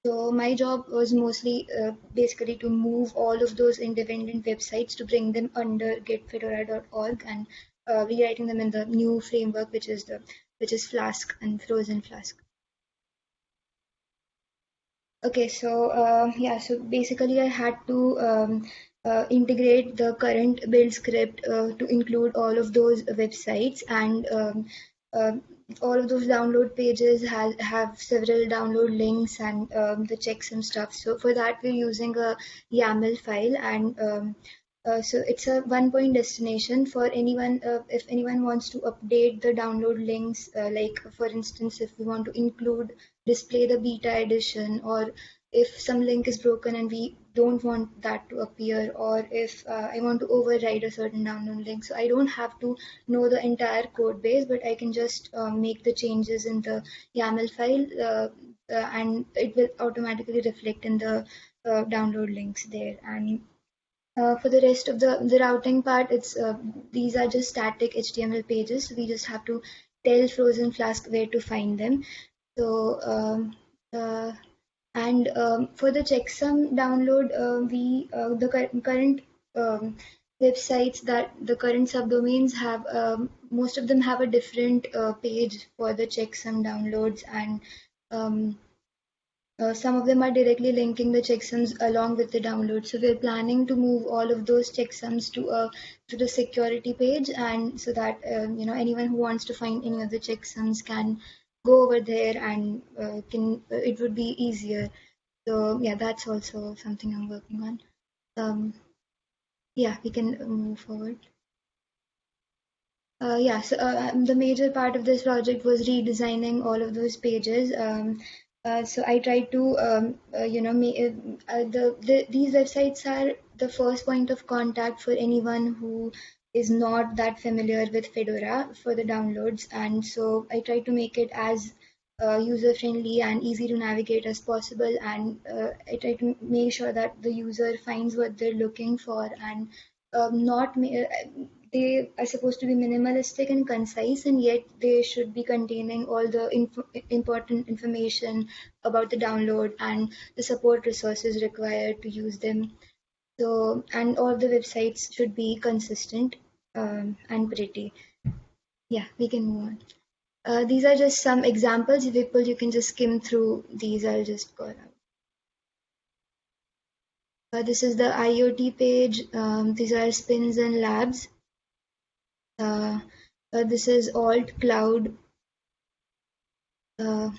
So my job was mostly uh, basically to move all of those independent websites to bring them under getfedora.org and uh, rewriting them in the new framework, which is the which is Flask and Frozen Flask. Okay, so uh, yeah, so basically I had to um, uh, integrate the current build script uh, to include all of those websites and um, uh, all of those download pages have, have several download links and um, the checksum stuff. So for that, we're using a YAML file and um, uh, so it's a one point destination for anyone uh, if anyone wants to update the download links uh, like for instance if we want to include display the beta edition or if some link is broken and we don't want that to appear or if uh, I want to override a certain download link. So I don't have to know the entire code base, but I can just uh, make the changes in the YAML file uh, and it will automatically reflect in the download links there. And uh, for the rest of the, the routing part, it's uh, these are just static HTML pages. So we just have to tell Frozen Flask where to find them. So um, uh, and um, for the checksum download, uh, we uh, the cur- current um, websites that the current subdomains have, um, most of them have a different page for the checksum downloads, and um, uh, some of them are directly linking the checksums along with the download. So we're planning to move all of those checksums to a to the security page, and so that um, you know anyone who wants to find any of the checksums can go over there and uh, can uh, it would be easier. So yeah that's also something i'm working on. Um, yeah we can move forward. Uh, yeah so uh, the major part of this project was redesigning all of those pages. Um, uh, so I try to, um, uh, you know, uh, the, the these websites are the first point of contact for anyone who is not that familiar with Fedora for the downloads. And so I try to make it as uh, user friendly and easy to navigate as possible. And uh, I try to make sure that the user finds what they're looking for and um, not ma- they are supposed to be minimalistic and concise, and yet they should be containing all the inf- important information about the download and the support resources required to use them. So, and all the websites should be consistent um, and pretty. Yeah, we can move on. Uh, these are just some examples. People, you can just skim through these. I'll just go out. Uh, this is the IoT page. Um, these are spins and labs. Uh, uh, this is alt cloud. Uh,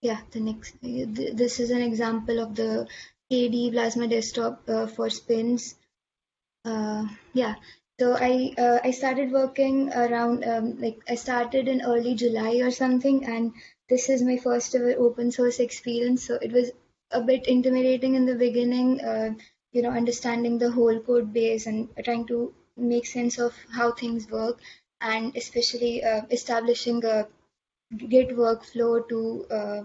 yeah, the next. This is an example of the KDE Plasma desktop uh, for spins. Uh, yeah, so I uh, I started working around um, like I started in early July or something, and this is my first ever open source experience. So it was a bit intimidating in the beginning, you know, understanding the whole code base and trying to make sense of how things work, and especially uh, establishing a Git workflow to uh,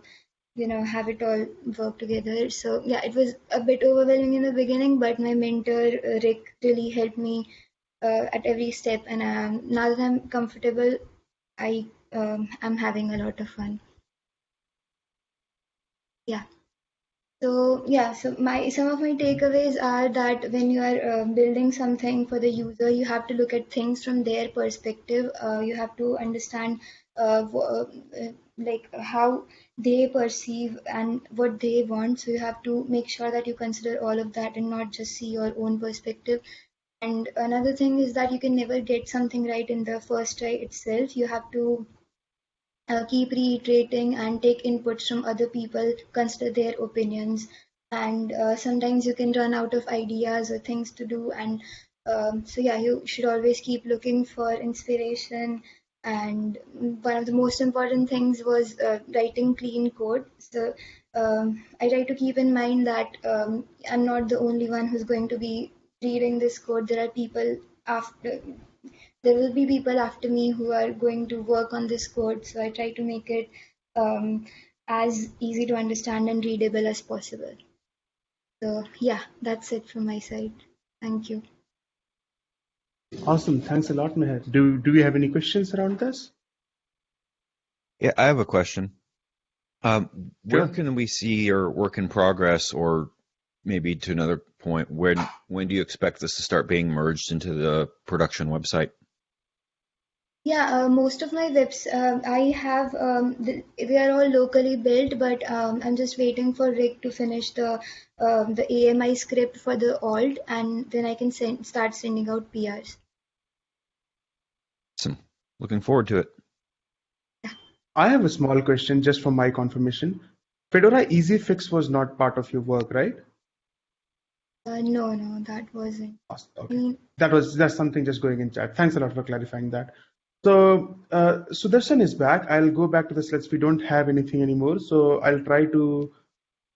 you know have it all work together so yeah it was a bit overwhelming in the beginning but my mentor uh, rick really helped me uh, at every step. And um, now that I'm comfortable, I um, am having a lot of fun. Yeah. So yeah, so my some of my takeaways are that when you are uh, building something for the user, you have to look at things from their perspective. Uh, you have to understand uh, uh, like how they perceive and what they want. So you have to make sure that you consider all of that and not just see your own perspective. And another thing is that you can never get something right in the first try itself. You have to uh, keep reiterating and take inputs from other people, consider their opinions. And uh, sometimes you can run out of ideas or things to do. And um, so, yeah, you should always keep looking for inspiration. And one of the most important things was uh, writing clean code. So um, I try to keep in mind that um, I'm not the only one who's going to be reading this code. There are people after there will be people after me who are going to work on this code. So I try to make it um, as easy to understand and readable as possible. So yeah, that's it from my side. Thank you. Awesome. Thanks a lot, Meher. Do, do we have any questions around this? Yeah, I have a question. Um, where Sure. can we see your work in progress, or maybe to another point, when when do you expect this to start being merged into the production website? Yeah, uh, most of my webs um I have um, th they are all locally built, but um, I'm just waiting for Rick to finish the um, the AMI script for the alt, and then I can send start sending out PRs. Awesome. Looking forward to it. I have a small question just for my confirmation. Fedora Easy Fix was not part of your work, right? Uh, no, no, that wasn't. Awesome. I Okay. mean, That was that's something just going in chat. Thanks a lot for clarifying that. So uh, Sudarshan is back. I'll go back to the slides. We don't have anything anymore, so I'll try to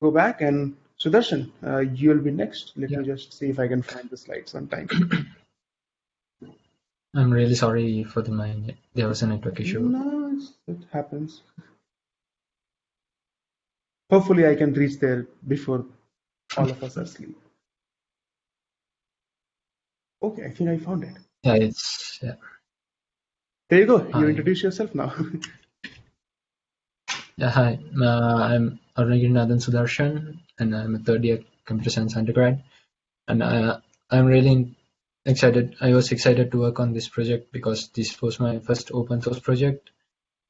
go back and Sudarshan, uh, you'll be next. Let me just see if I can find the slides on time. I'm really sorry for the my there was a network issue. No, it happens. Hopefully, I can reach there before all of us are asleep. Okay, I think I found it. Yeah, it's yeah. There you go. You introduce yourself now. Yeah, hi. Uh, I'm Arunagirinadan Sudarshan, and I'm a third year computer science undergrad. And uh, I'm really excited. I was excited to work on this project because this was my first open source project.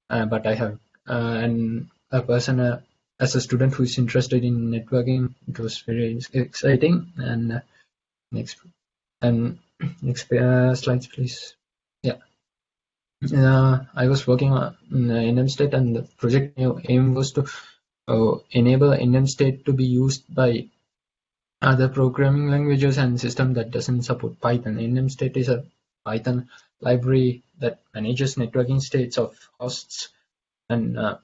Uh, but I have, uh, and a person, uh, as a student who is interested in networking, it was very exciting. And uh, next, and next uh, slides, please. Uh, I was working on uh, NMState and the project aim was to uh, enable NMState to be used by other programming languages and system that doesn't support Python. NMState is a Python library that manages networking states of hosts and uh,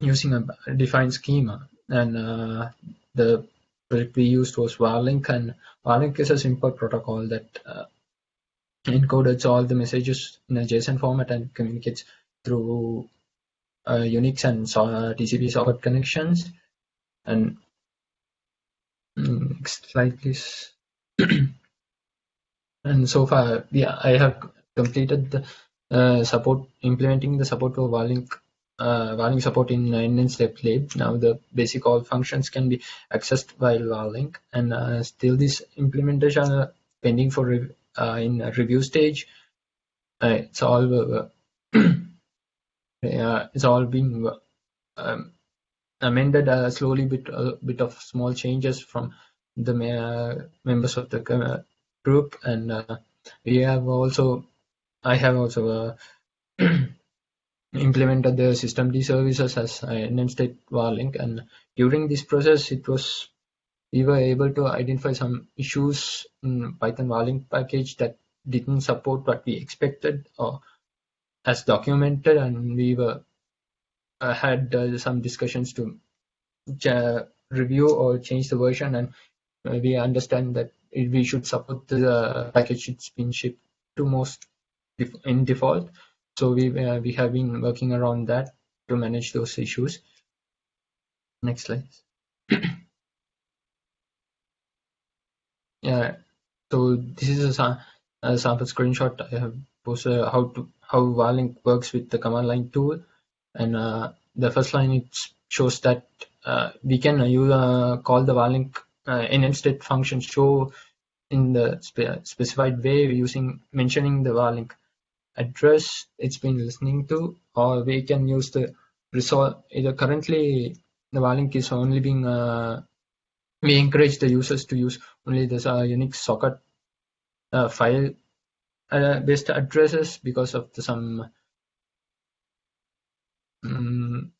using a defined schema. And uh, the project we used was Varlink, and Varlink is a simple protocol that uh, encodes all the messages in a JSON format and communicates through uh, Unix and uh, TCP socket connections. And mm, next slide, please. and so far, yeah, I have completed the uh, support implementing the support for Varlink. Uh, Varlink support in NMState lib. Now the basic all functions can be accessed by Varlink, and uh, still this implementation are pending for uh, in a review stage. Uh, it's all uh, it's all being um, amended uh, slowly, bit a bit of small changes from the me- members of the group, and uh, we have also I have also uh, implemented the systemd services as an NMState Varlink, and during this process, it was we were able to identify some issues in Python Varlink package that didn't support what we expected or as documented, and we were uh, had uh, some discussions to review or change the version, and uh, we understand that we should support the package it's been shipped to most def- in default. So we uh, we have been working around that to manage those issues. Next slide. Yeah, so this is a a sample screenshot. I have posted how to how Varlink works with the command line tool, and uh, the first line it shows that uh, we can uh, you uh, call the Varlink uh, NMState function show in the spe specified way using mentioning the Varlink address it's been listening to, or we can use the resolve. Either currently the Varlink is only being uh, we encourage the users to use only this uh, Unix socket uh, file uh, based addresses because of the, some um,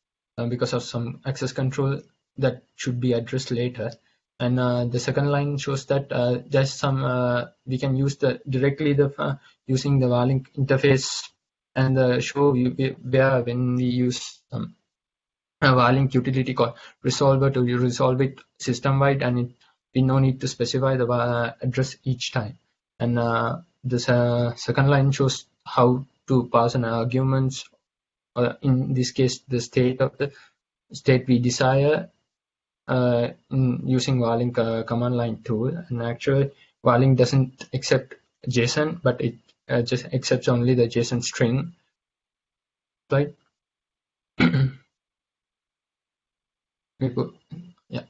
because of some access control that should be addressed later. And uh, the second line shows that uh, there's some we can use the directly the using the Varlink interface and the show where when we use um, a Varlink utility called resolver to resolve it system wide and it, we no need to specify the address each time. And uh, this uh, second line shows how to pass an arguments uh, in this case the state of the state we desire uh, in using Varlink uh, command line tool. And actually Varlink doesn't accept JSON but it uh, just accepts only the JSON string. Right yeah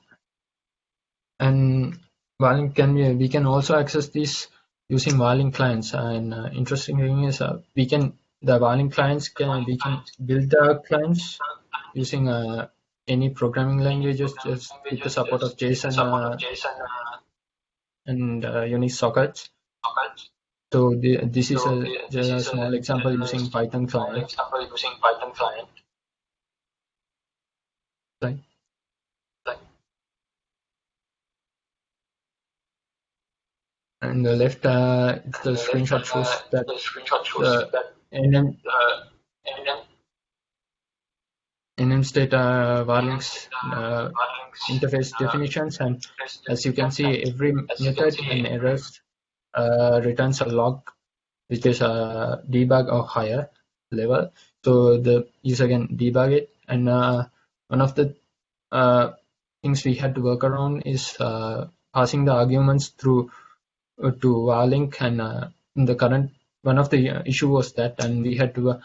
and Varlink can be we can also access this using Varlink clients and uh, interesting thing is uh, we can the Varlink clients can we can build the clients using uh, any programming languages just with the support of JSON, uh, and uh, Unix sockets. So the, this is a, just a small example using Python client. Right. And the left, uh, the screenshot shows that the NM, NMState uh, Varlink's uh, interface definitions and as you can see every method in errors uh, returns a log which is a debug or higher level. So the user can debug it and uh, one of the uh, things we had to work around is uh, passing the arguments through to Varlink and in the current one of the issue was that and we had to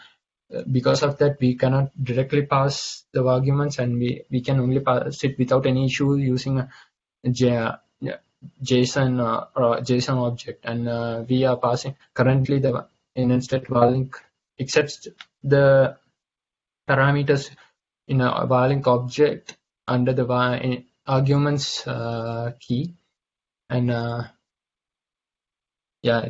because of that we cannot directly pass the arguments and we, we can only pass it without any issue using a J, JSON uh, or JSON object. And uh, we are passing currently the in instead Varlink accepts the parameters in a Varlink object under the arguments uh, key. And uh, yeah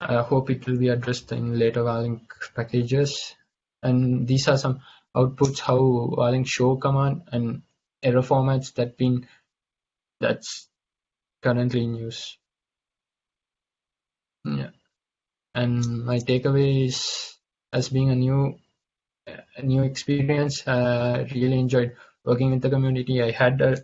I hope it will be addressed in later Varlink packages and these are some outputs how Varlink show command and error formats that been that's currently in use. Yeah, and my takeaway is as being a new a new experience. Uh, really enjoyed working with the community. I had a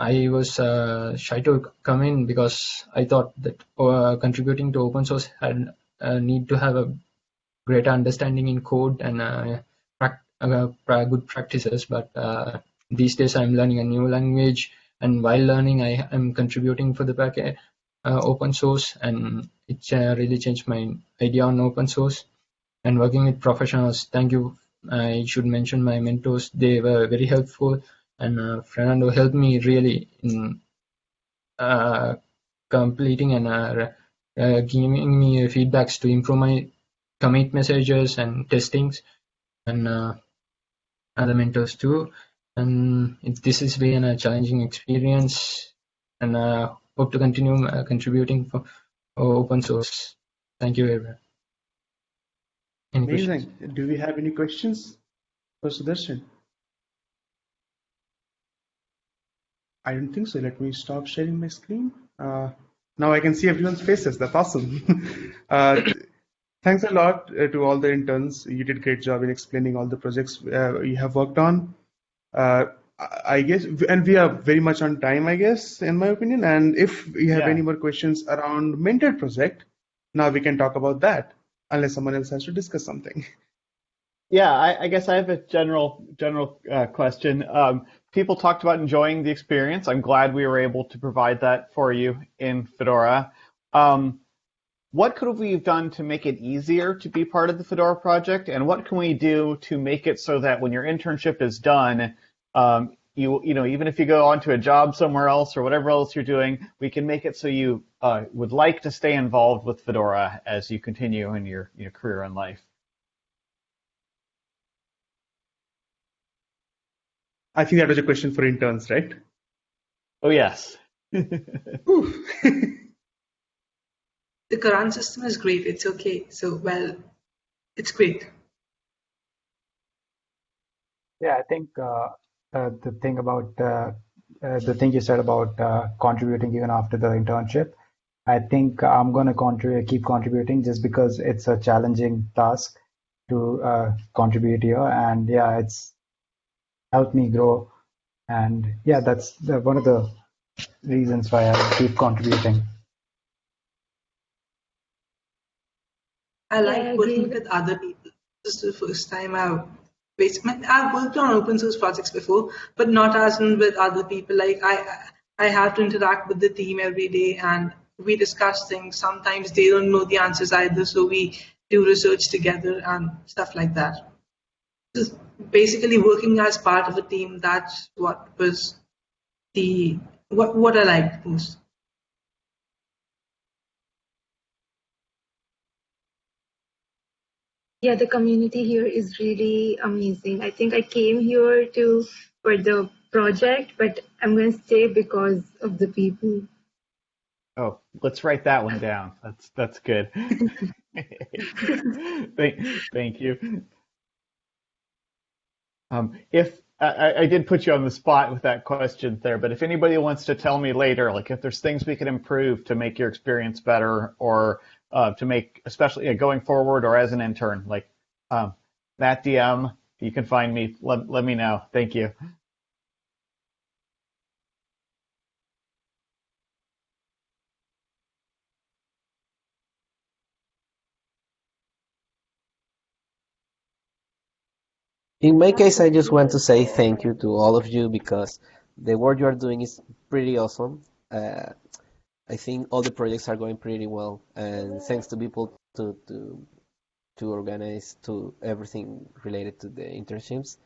I was uh, shy to come in because I thought that uh, contributing to open source had a need to have a greater understanding in code and uh, uh, good practices. But uh, these days I'm learning a new language, and while learning, I am contributing for the back open source, and it really changed my idea on open source. And working with professionals, thank you. I should mention my mentors; they were very helpful, and uh, Fernando helped me really in uh, completing and uh, giving me feedbacks to improve my commit messages and testings and uh, other mentors too. And this has been a challenging experience and uh, hope to continue uh, contributing for, for, open source. Thank you, everyone. Any Amazing. Questions? Do we have any questions for Sudarshan? I don't think so. Let me stop sharing my screen. Uh, now I can see everyone's faces. That's awesome. uh, Thanks a lot uh, to all the interns. You did a great job in explaining all the projects uh, you have worked on. Uh, I guess, and we are very much on time, I guess, in my opinion. And if you have yeah. any more questions around Minted project, now we can talk about that, unless someone else has to discuss something. Yeah, I, I guess I have a general general uh, question. Um, people talked about enjoying the experience. I'm glad we were able to provide that for you in Fedora. Um, what could we have done to make it easier to be part of the Fedora project, and what can we do to make it so that when your internship is done, um, you you know even if you go on to a job somewhere else or whatever else you're doing, we can make it so you uh, would like to stay involved with Fedora as you continue in your your career in life. I think that was a question for interns, right? Oh yes. the current system is great. It's okay. So, well, it's great. Yeah, I think uh, uh, the thing about uh, uh the thing you said about uh, contributing even after the internship, I think I'm going to contribute, keep contributing just because it's a challenging task to uh, contribute here, and yeah, it's helped me grow, and yeah, that's the, one of the reasons why I keep contributing. I like yeah, working with other people. This is the first time I've I've worked on open source projects before, but not as in with other people. Like I, I have to interact with the team every day, and we discuss things. Sometimes they don't know the answers either, so we do research together and stuff like that. Just basically working as part of a team. That's what was the what what I liked most. Yeah, the community here is really amazing. I think I came here to for the project, but I'm going to stay because of the people. Oh, let's write that one down. That's that's good. thank, thank you. Um, if I, I, did put you on the spot with that question there, but if anybody wants to tell me later, like if there's things we could improve to make your experience better, or uh, to make, especially uh, going forward or as an intern. Like um, that DM, you can find me. Let, let me know. Thank you. In my case, I just want to say thank you to all of you because the work you are doing is pretty awesome. Uh, I think all the projects are going pretty well, and thanks to people to to to organize to everything related to the internships.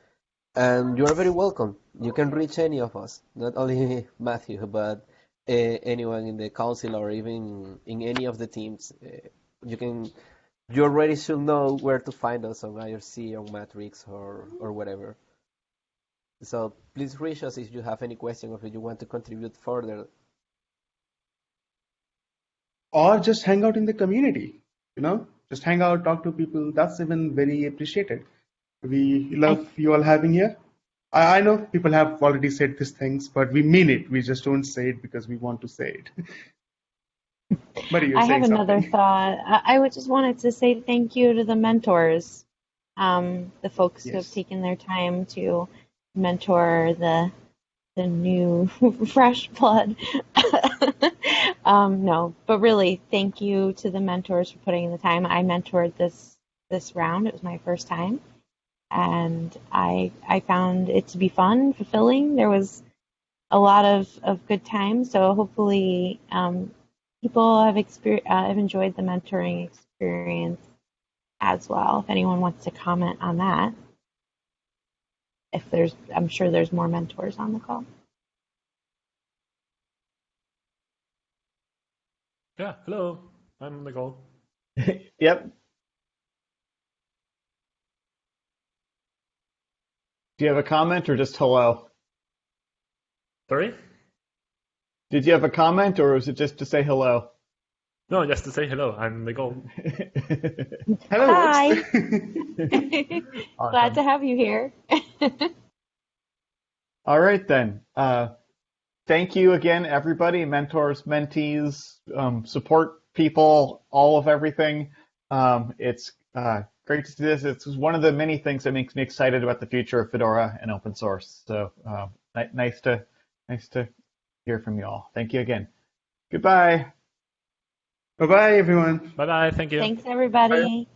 And you are very welcome. You can reach any of us, not only Matthew, but uh, anyone in the council or even in any of the teams. Uh, you can. You already should know where to find us on IRC, on Matrix, or or whatever. So please reach us if you have any question or if you want to contribute further. Or just hang out in the community you know? Just hang out talk to people. That's even very appreciated. We love oh. you all having here. I, I know people have already said these things but we mean it. We just don't say it because we want to say it but I have another thought. I, I just wanted to say thank you to the mentors, um, the folks yes. who have taken their time to mentor the the new fresh blood. um, no, but really, thank you to the mentors for putting in the time. I mentored this this round. It was my first time, and I I found it to be fun, fulfilling. There was a lot of, of good times. So hopefully, um, people have exper- uh, have enjoyed the mentoring experience as well. If anyone wants to comment on that if there's, I'm sure there's more mentors on the call. Yeah, hello, I'm on the call. yep. Do you have a comment or just hello? Sorry? Did you have a comment or was it just to say hello? No, just to say hello. I'm Nicole. hello. Hi. Glad to have you here. All right then. Uh, thank you again, everybody, mentors, mentees, um, support people, all of everything. Um, it's uh, great to see this. It's one of the many things that makes me excited about the future of Fedora and open source. So uh, nice to nice to hear from you all. Thank you again. Goodbye. Bye bye, everyone. Bye bye. Thank you. Thanks, everybody. Bye.